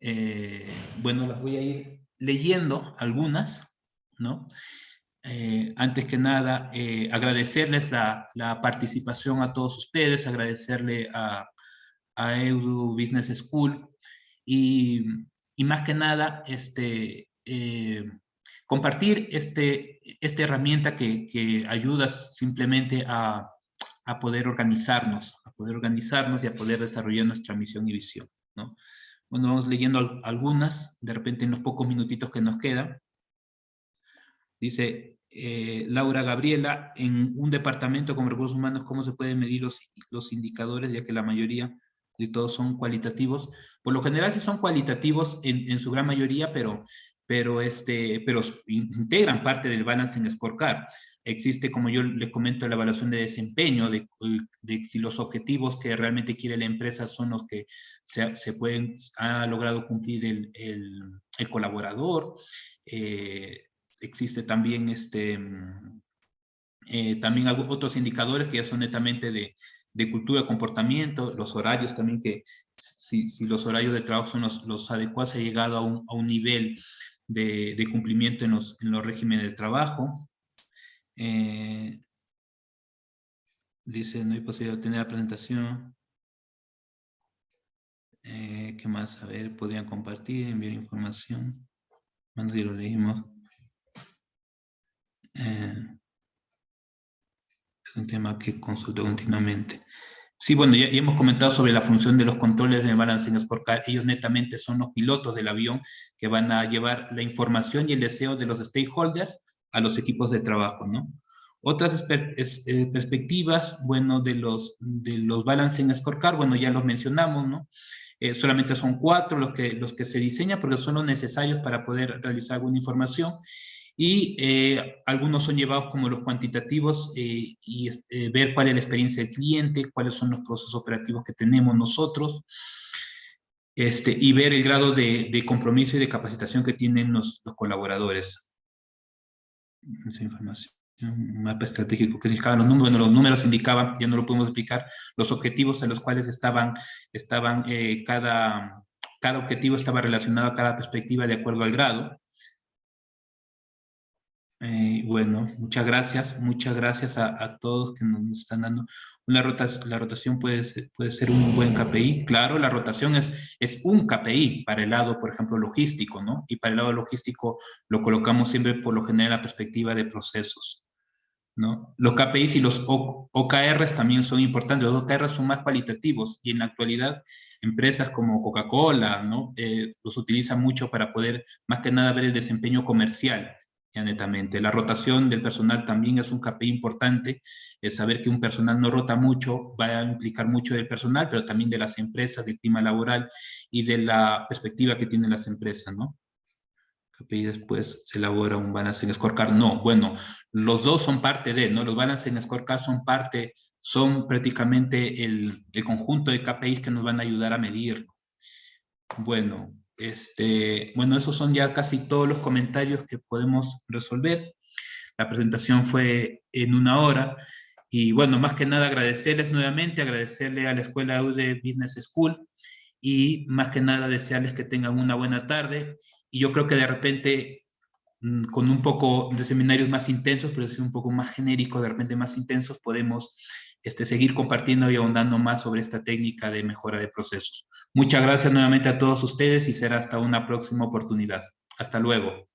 Eh, bueno, las voy a ir leyendo algunas, ¿no? Eh, antes que nada, eh, agradecerles la, la, participación a todos ustedes, agradecerle a, a Edu Business School y, y, más que nada, este, eh, compartir este, esta herramienta que, que ayuda simplemente a, a, poder organizarnos, a poder organizarnos y a poder desarrollar nuestra misión y visión, ¿no? Bueno, vamos leyendo algunas, de repente en los pocos minutitos que nos quedan. Dice eh, Laura Gabriela, en un departamento como recursos humanos, ¿cómo se pueden medir los, los indicadores, ya que la mayoría de todos son cualitativos? Por lo general sí son cualitativos en, en su gran mayoría, pero, pero, este, pero integran parte del Balancing Scorecard. Existe, como yo le comento, la evaluación de desempeño, de, de, si los objetivos que realmente quiere la empresa son los que se, se pueden, ha logrado cumplir el, el, colaborador. Eh, existe también, este, eh, también otros indicadores que ya son netamente de, de cultura de comportamiento, los horarios también que si, si los horarios de trabajo son los, los adecuados, se ha llegado a un, a un nivel de, de, cumplimiento en los, en los regímenes de trabajo. Eh, dice, no hay posibilidad de obtener la presentación. Eh, ¿Qué más? A ver, podrían compartir, enviar información. Cuando ya lo leímos. Eh, es un tema que consulto continuamente. Sí, bueno, ya, ya, hemos comentado sobre la función de los controles de Balancing Scorecard. Ellos netamente son los pilotos del avión que van a llevar la información y el deseo de los stakeholders a los equipos de trabajo, ¿no? Otras es, eh, perspectivas, bueno, de los, de los Balancing Scorecard, bueno, ya los mencionamos, ¿no? Eh, solamente son cuatro los que, los que se diseñan porque son los necesarios para poder realizar alguna información y eh, algunos son llevados como los cuantitativos eh, y eh, ver cuál es la experiencia del cliente, cuáles son los procesos operativos que tenemos nosotros, este, y ver el grado de, de compromiso y de capacitación que tienen los, los colaboradores. Esa información un mapa estratégico que indicaban los números, bueno, los números indicaban, ya no lo podemos explicar, los objetivos en los cuales estaban, estaban eh, cada, cada objetivo estaba relacionado a cada perspectiva de acuerdo al grado. Eh, bueno, muchas gracias, muchas gracias a, a, todos que nos están dando. Una rotación, la rotación puede ser, puede ser un buen KPI, claro, la rotación es, es un KPI para el lado, por ejemplo, logístico, ¿no? Y para el lado logístico lo colocamos siempre por lo general en la perspectiva de procesos, ¿no? Los KPIs y los o, OKRs también son importantes, los OKRs son más cualitativos y en la actualidad empresas como Coca-Cola, ¿no? Eh, los utilizan mucho para poder, más que nada, ver el desempeño comercial ya netamente. La rotación del personal también es un KPI importante, es saber que un personal no rota mucho, va a implicar mucho del personal, pero también de las empresas, del clima laboral y de la perspectiva que tienen las empresas, ¿no? KPI después se elabora un balance en scorecard. No, bueno, los dos son parte de, ¿no? Los balance en scorecard son parte, son prácticamente el, el conjunto de KPIs que nos van a ayudar a medir. Bueno, este, bueno, esos son ya casi todos los comentarios que podemos resolver. La presentación fue en una hora. Y bueno, más que nada agradecerles nuevamente, agradecerle a la Escuela UD Business School y más que nada desearles que tengan una buena tarde. Y yo creo que de repente, mm, con un poco de seminarios más intensos, pero decir un poco más genérico, de repente más intensos, podemos este, seguir compartiendo y ahondando más sobre esta técnica de mejora de procesos. Muchas gracias nuevamente a todos ustedes y será hasta una próxima oportunidad. Hasta luego.